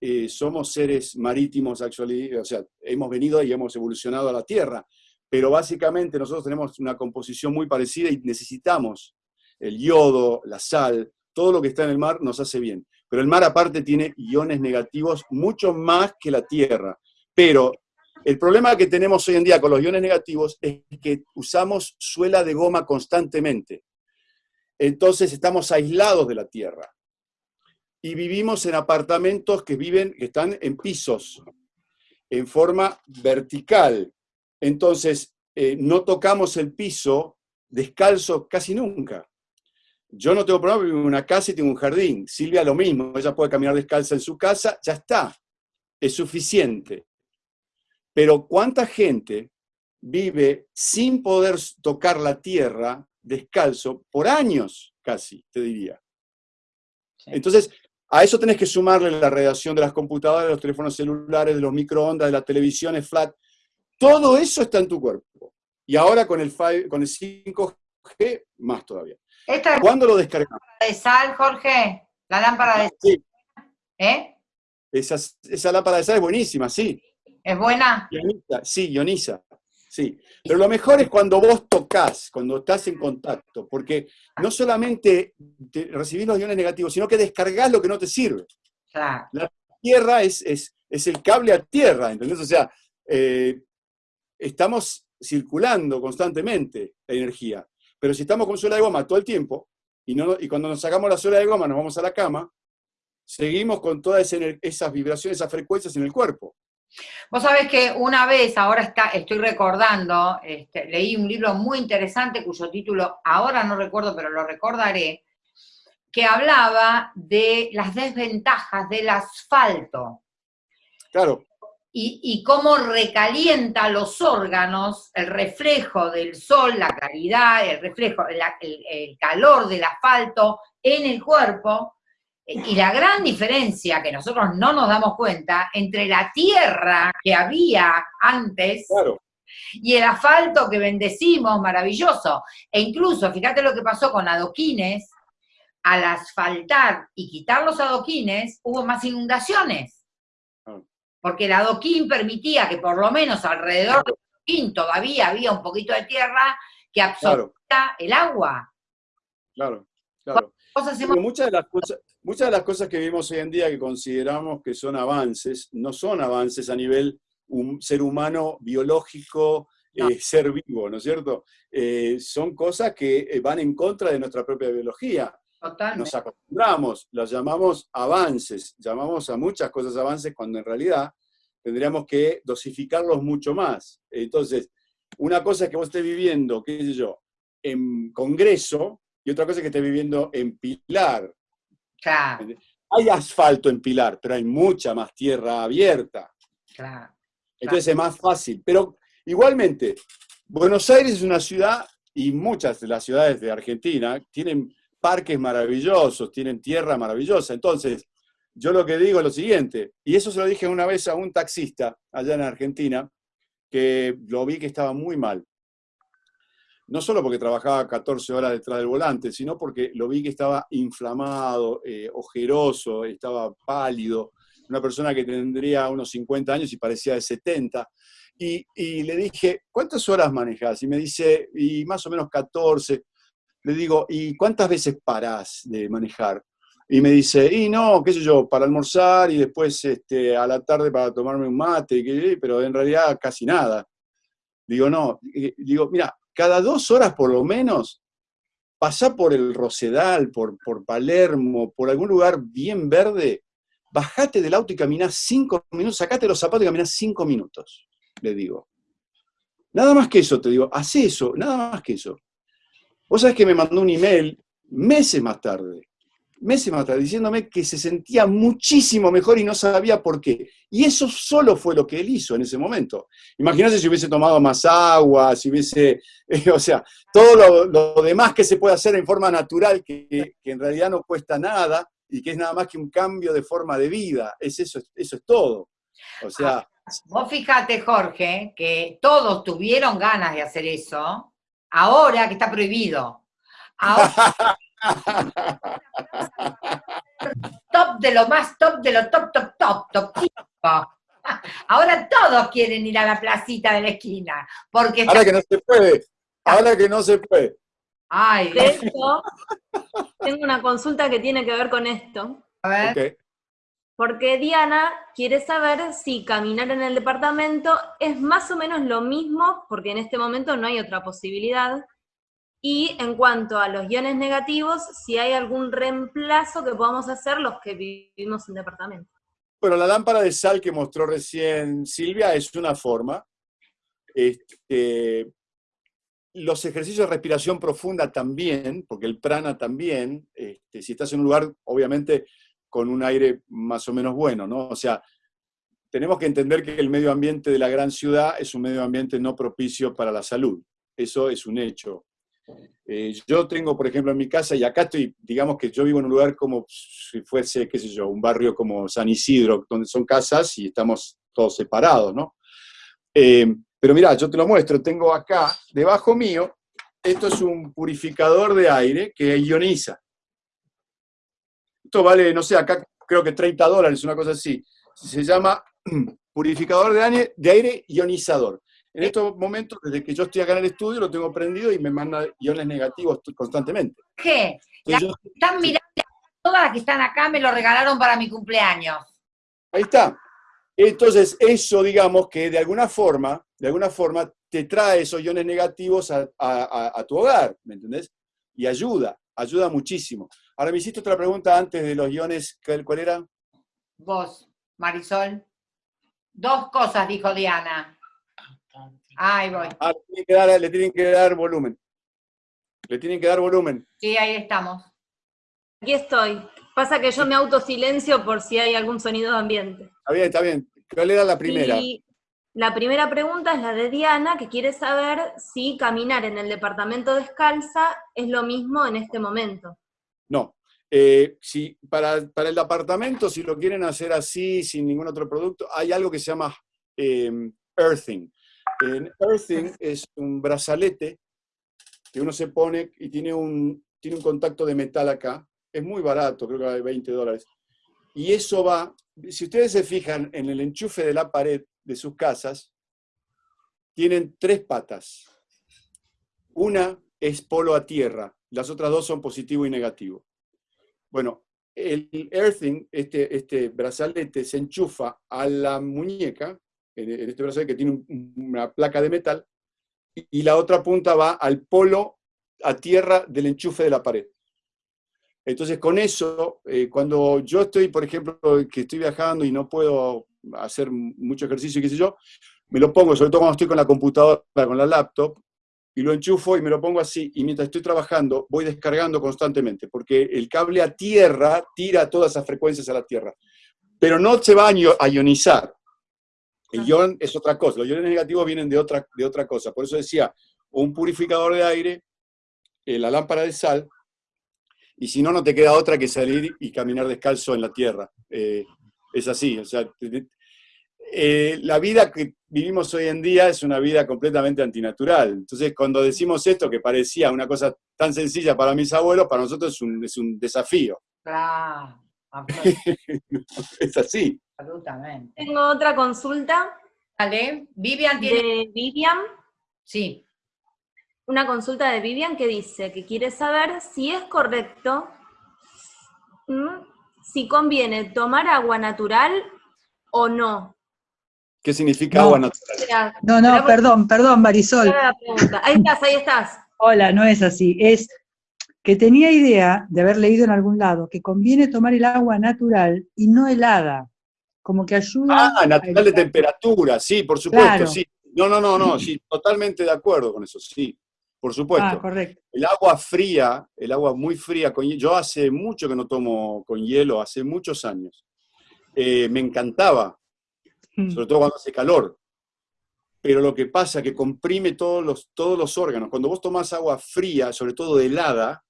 eh, somos seres marítimos, actually, o sea, hemos venido y hemos evolucionado a la tierra, pero básicamente nosotros tenemos una composición muy parecida y necesitamos el yodo, la sal, todo lo que está en el mar nos hace bien. Pero el mar aparte tiene iones negativos mucho más que la Tierra. Pero el problema que tenemos hoy en día con los iones negativos es que usamos suela de goma constantemente. Entonces estamos aislados de la Tierra. Y vivimos en apartamentos que, viven, que están en pisos, en forma vertical. Entonces, eh, no tocamos el piso descalzo casi nunca. Yo no tengo problema, vivo en una casa y tengo un jardín. Silvia lo mismo, ella puede caminar descalza en su casa, ya está, es suficiente. Pero ¿cuánta gente vive sin poder tocar la tierra descalzo por años casi, te diría? Entonces, A eso tenés que sumarle la radiación de las computadoras, de los teléfonos celulares, de los microondas, de las televisiones flat. Todo eso está en tu cuerpo. Y ahora con el, con el 5G, más todavía. ¿Cuándo lo descargamos? de sal, Jorge? La lámpara de sal. ¿Eh? Esa, esa lámpara de sal es buenísima, sí. ¿Es buena? sí, ioniza. Sí, pero lo mejor es cuando vos tocas, cuando estás en contacto, porque no solamente recibís los iones negativos, sino que descargás lo que no te sirve. La tierra es, es, el cable a tierra, ¿entendés? O sea, eh, estamos circulando constantemente la energía, pero si estamos con suela de goma todo el tiempo, y, no, y cuando nos sacamos la suela de goma nos vamos a la cama, seguimos con todas esas vibraciones, esas frecuencias en el cuerpo. Vos sabés que una vez, ahora está, estoy recordando, este, leí un libro muy interesante cuyo título ahora no recuerdo, pero lo recordaré, que hablaba de las desventajas del asfalto. Claro. Y, cómo recalienta los órganos, el reflejo del sol, la claridad, el reflejo, el calor del asfalto en el cuerpo, y la gran diferencia que nosotros no nos damos cuenta entre la tierra que había antes y el asfalto que bendecimos, maravilloso. E incluso, fíjate lo que pasó con adoquines, al asfaltar y quitar los adoquines, hubo más inundaciones. Porque el adoquín permitía que por lo menos alrededor del adoquín todavía había un poquito de tierra que absorbía el agua. Claro, claro. Muchas de, las cosas, muchas de las cosas que vivimos hoy en día que consideramos que son avances, no son avances a nivel un ser humano biológico, eh, ser vivo, ¿no es cierto? Eh, son cosas que eh, van en contra de nuestra propia biología. Nos acostumbramos, las llamamos avances, llamamos a muchas cosas avances cuando en realidad tendríamos que dosificarlos mucho más. Entonces, una cosa es que vos estés viviendo, qué sé yo, en Congreso, y otra cosa es que esté viviendo en Pilar. Hay asfalto en Pilar, pero hay mucha más tierra abierta. Entonces es más fácil. Pero igualmente, Buenos Aires es una ciudad, y muchas de las ciudades de Argentina tienen parques maravillosos, tienen tierra maravillosa. Entonces, yo lo que digo es lo siguiente, y eso se lo dije una vez a un taxista allá en Argentina, que lo vi que estaba muy mal no solo porque trabajaba 14 horas detrás del volante, sino porque lo vi que estaba inflamado, eh, ojeroso, estaba pálido, una persona que tendría unos 50 años y parecía de 70. Y, le dije, ¿cuántas horas manejas? Y me dice, y más o menos 14. Le digo, ¿y cuántas veces parás de manejar? Y me dice, y no, qué sé yo, para almorzar y después este, a la tarde para tomarme un mate, pero en realidad casi nada. Digo, no, digo, mira, cada dos horas por lo menos, pasá por el Rosedal, por, por Palermo, por algún lugar bien verde, bajate del auto y caminá cinco minutos, sacate los zapatos y caminá cinco minutos, le digo. Nada más que eso, te digo, haz eso, nada más que eso. Vos sabés que me mandó un email meses más tarde, meses más tarde, diciéndome que se sentía muchísimo mejor y no sabía por qué. Y eso solo fue lo que él hizo en ese momento. Imagínate si hubiese tomado más agua, si hubiese, o sea, todo lo, demás que se puede hacer en forma natural, que, en realidad no cuesta nada y que es nada más que un cambio de forma de vida. Es eso, eso es todo. O sea... Ah, vos fíjate, Jorge, que todos tuvieron ganas de hacer eso, ahora que está prohibido. Ahora, top de lo más top de lo top, top, top, top. Ahora todos quieren ir a la placita de la esquina. Porque ahora que no se puede. Ahora que no se puede. Ay, de hecho, tengo una consulta que tiene que ver con esto. A ver. Porque Diana quiere saber si caminar en el departamento es más o menos lo mismo, porque en este momento no hay otra posibilidad, y en cuanto a los iones negativos, si hay algún reemplazo que podamos hacer los que vivimos en departamento. Bueno, la lámpara de sal que mostró recién Silvia es una forma. Este, los ejercicios de respiración profunda también, porque el prana también, este, si estás en un lugar, obviamente, con un aire más o menos bueno, ¿no? O sea, tenemos que entender que el medio ambiente de la gran ciudad es un medio ambiente no propicio para la salud. Eso es un hecho. Eh, yo tengo, por ejemplo, en mi casa, y acá estoy, digamos que yo vivo en un lugar como si fuese, qué sé yo, un barrio como San Isidro, donde son casas y estamos todos separados, ¿no? Eh, pero mira, yo te lo muestro, tengo acá, debajo mío, esto es un purificador de aire que ioniza. Esto vale, no sé, acá creo que 30 dólares, una cosa así. Se llama purificador de aire, de aire ionizador. En estos momentos, desde que yo estoy acá en el estudio, lo tengo prendido y me manda iones negativos constantemente. ¿Qué? están mirando, todas las que están acá me lo regalaron para mi cumpleaños. Ahí está. Entonces, eso, digamos, que de alguna forma, de alguna forma, te trae esos iones negativos a, tu hogar, ¿me entendés? Y ayuda, ayuda muchísimo. Ahora me hiciste otra pregunta antes de los iones, ¿cuál era? Vos, Marisol. Dos cosas, dijo Diana. Ahí voy. Ah, le tienen, que dar, volumen. Le tienen que dar volumen. Sí, ahí estamos. Aquí estoy. Pasa que yo me autosilencio por si hay algún sonido de ambiente. Está bien, está bien. ¿Cuál era la primera? la primera pregunta es la de Diana, que quiere saber si caminar en el departamento descalza es lo mismo en este momento. No. Eh, si, para, para, el departamento, si lo quieren hacer así, sin ningún otro producto, hay algo que se llama eh, earthing. En earthing es un brazalete que uno se pone y tiene un, tiene un contacto de metal acá. Es muy barato, creo que vale 20 dólares. Y eso va, si ustedes se fijan en el enchufe de la pared de sus casas, tienen tres patas. Una es polo a tierra, las otras dos son positivo y negativo. Bueno, el earthing, este, este brazalete, se enchufa a la muñeca en, este brazo que tiene una placa de metal, y, la otra punta va al polo a tierra del enchufe de la pared. Entonces, con eso, eh, cuando yo estoy, por ejemplo, que estoy viajando y no puedo hacer mucho ejercicio, qué sé yo, me lo pongo, sobre todo cuando estoy con la computadora, con la laptop, y lo enchufo y me lo pongo así, y mientras estoy trabajando voy descargando constantemente, porque el cable a tierra tira todas esas frecuencias a la tierra, pero no se va a ionizar, el ion es otra cosa, los iones negativos vienen de otra, de otra cosa. Por eso decía, un purificador de aire, eh, la lámpara de sal, y si no, no te queda otra que salir y caminar descalzo en la tierra. Eh, es así, o sea, eh, la vida que vivimos hoy en día es una vida completamente antinatural. Entonces, cuando decimos esto, que parecía una cosa tan sencilla para mis abuelos, para nosotros es un, es un desafío. Claro. es así. Absolutamente. Tengo otra consulta. Vale. Vivian tiene... De Vivian. Sí. Una consulta de Vivian que dice que quiere saber si es correcto, si conviene tomar agua natural o no. ¿Qué significa agua natural? No, no, perdón, perdón, Marisol. Ahí estás, ahí estás. Hola, no es así. Es que tenía idea de haber leído en algún lado que conviene tomar el agua natural y no helada como que ayuda. Ah, natural de temperatura, sí, por supuesto, sí. No, no, no, no, sí, totalmente de acuerdo con eso, sí, por supuesto. Ah, correcto. El agua fría, el agua muy fría, con, yo hace mucho que no tomo con hielo, hace muchos años. Eh, me encantaba, mm. sobre todo cuando hace calor. Pero lo que pasa es que comprime todos los, todos los órganos. Cuando vos tomás agua fría, sobre todo helada,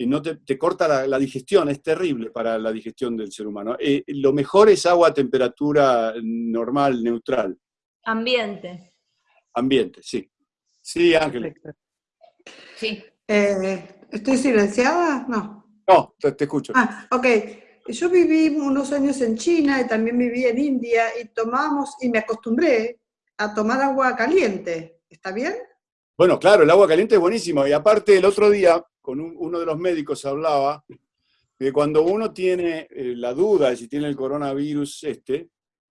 y no te, corta la, digestión, es terrible para la digestión del ser humano. Eh, lo mejor es agua a temperatura normal, neutral. Ambiente. Ambiente, sí. Sí, Ángel. Sí. Eh, ¿Estoy silenciada? No. No, te, escucho. Ah, ok. Yo viví unos años en China y también viví en India y tomamos, y me acostumbré a tomar agua caliente. ¿Está bien? Bueno, claro, el agua caliente es buenísimo. Y aparte, el otro día con uno de los médicos hablaba de cuando uno tiene eh, la duda de si tiene el coronavirus este,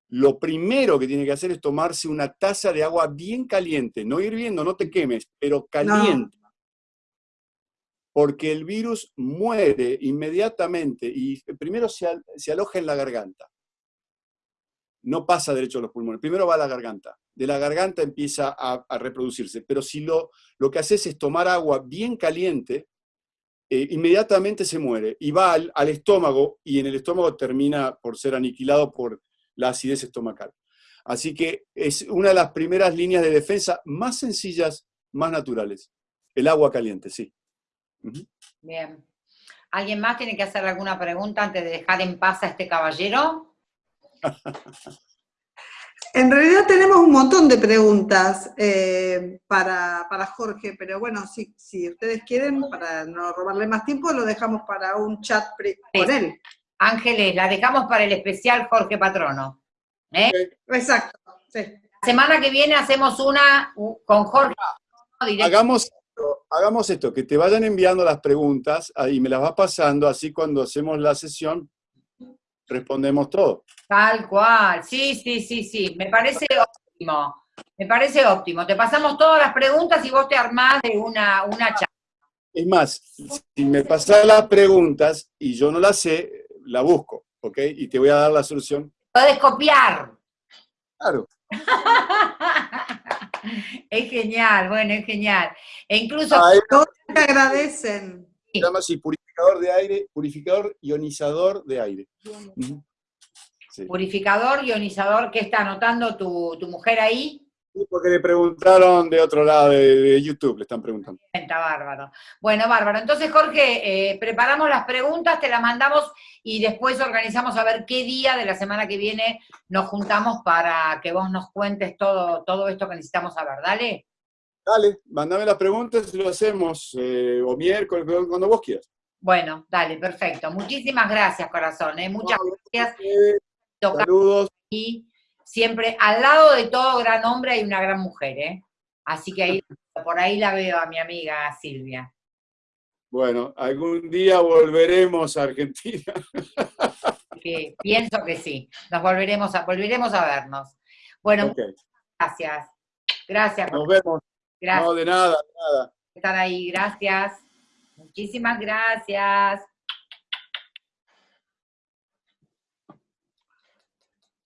lo primero que tiene que hacer es tomarse una taza de agua bien caliente, no hirviendo, no te quemes, pero caliente. Porque el virus muere inmediatamente y primero se, aloja en la garganta. No pasa derecho a los pulmones, primero va a la garganta. De la garganta empieza a, reproducirse. Pero si lo, lo que haces es tomar agua bien caliente, eh, inmediatamente se muere y va al, estómago y en el estómago termina por ser aniquilado por la acidez estomacal. Así que es una de las primeras líneas de defensa más sencillas, más naturales. El agua caliente, sí. Bien. ¿Alguien más tiene que hacer alguna pregunta antes de dejar en paz a este caballero? En realidad tenemos un montón de preguntas eh, para, Jorge, pero bueno, si, si ustedes quieren, para no robarle más tiempo, lo dejamos para un chat con él. Ángeles, la dejamos para el especial Jorge Patrono. ¿eh? Exacto, La semana que viene hacemos una con Jorge. Hagamos, hagamos esto, que te vayan enviando las preguntas y me las vas pasando, así cuando hacemos la sesión respondemos todo. Tal cual, sí, sí, sí, sí, me parece óptimo, me parece óptimo. Te pasamos todas las preguntas y vos te armás de una, una charla. Es más, si me pasas las preguntas y yo no las sé, la busco, ¿ok? Y te voy a dar la solución. Puedes copiar. Claro. es genial, bueno, es genial. E incluso... todos te agradecen. Se llama así, purificador de aire, purificador ionizador de aire. Purificador, ionizador, ¿qué está anotando tu, mujer ahí? Sí, porque le preguntaron de otro lado de, YouTube, le están preguntando. Está bárbaro. Bueno, bárbaro. Entonces, Jorge, eh, preparamos las preguntas, te las mandamos y después organizamos a ver qué día de la semana que viene nos juntamos para que vos nos cuentes todo, todo esto que necesitamos saber. Dale. Dale, mandame las preguntas y lo hacemos, eh, o miércoles, cuando vos quieras. Bueno, dale, perfecto. Muchísimas gracias, corazón. ¿eh? Muchas gracias. Saludos. Y siempre al lado de todo gran hombre hay una gran mujer, ¿eh? Así que ahí, por ahí la veo a mi amiga Silvia. Bueno, algún día volveremos a Argentina. pienso que sí. Nos volveremos a, volveremos a vernos. Bueno, gracias. Gracias. Nos vemos. No, de nada, de nada. Estar ahí, gracias. Muchísimas gracias.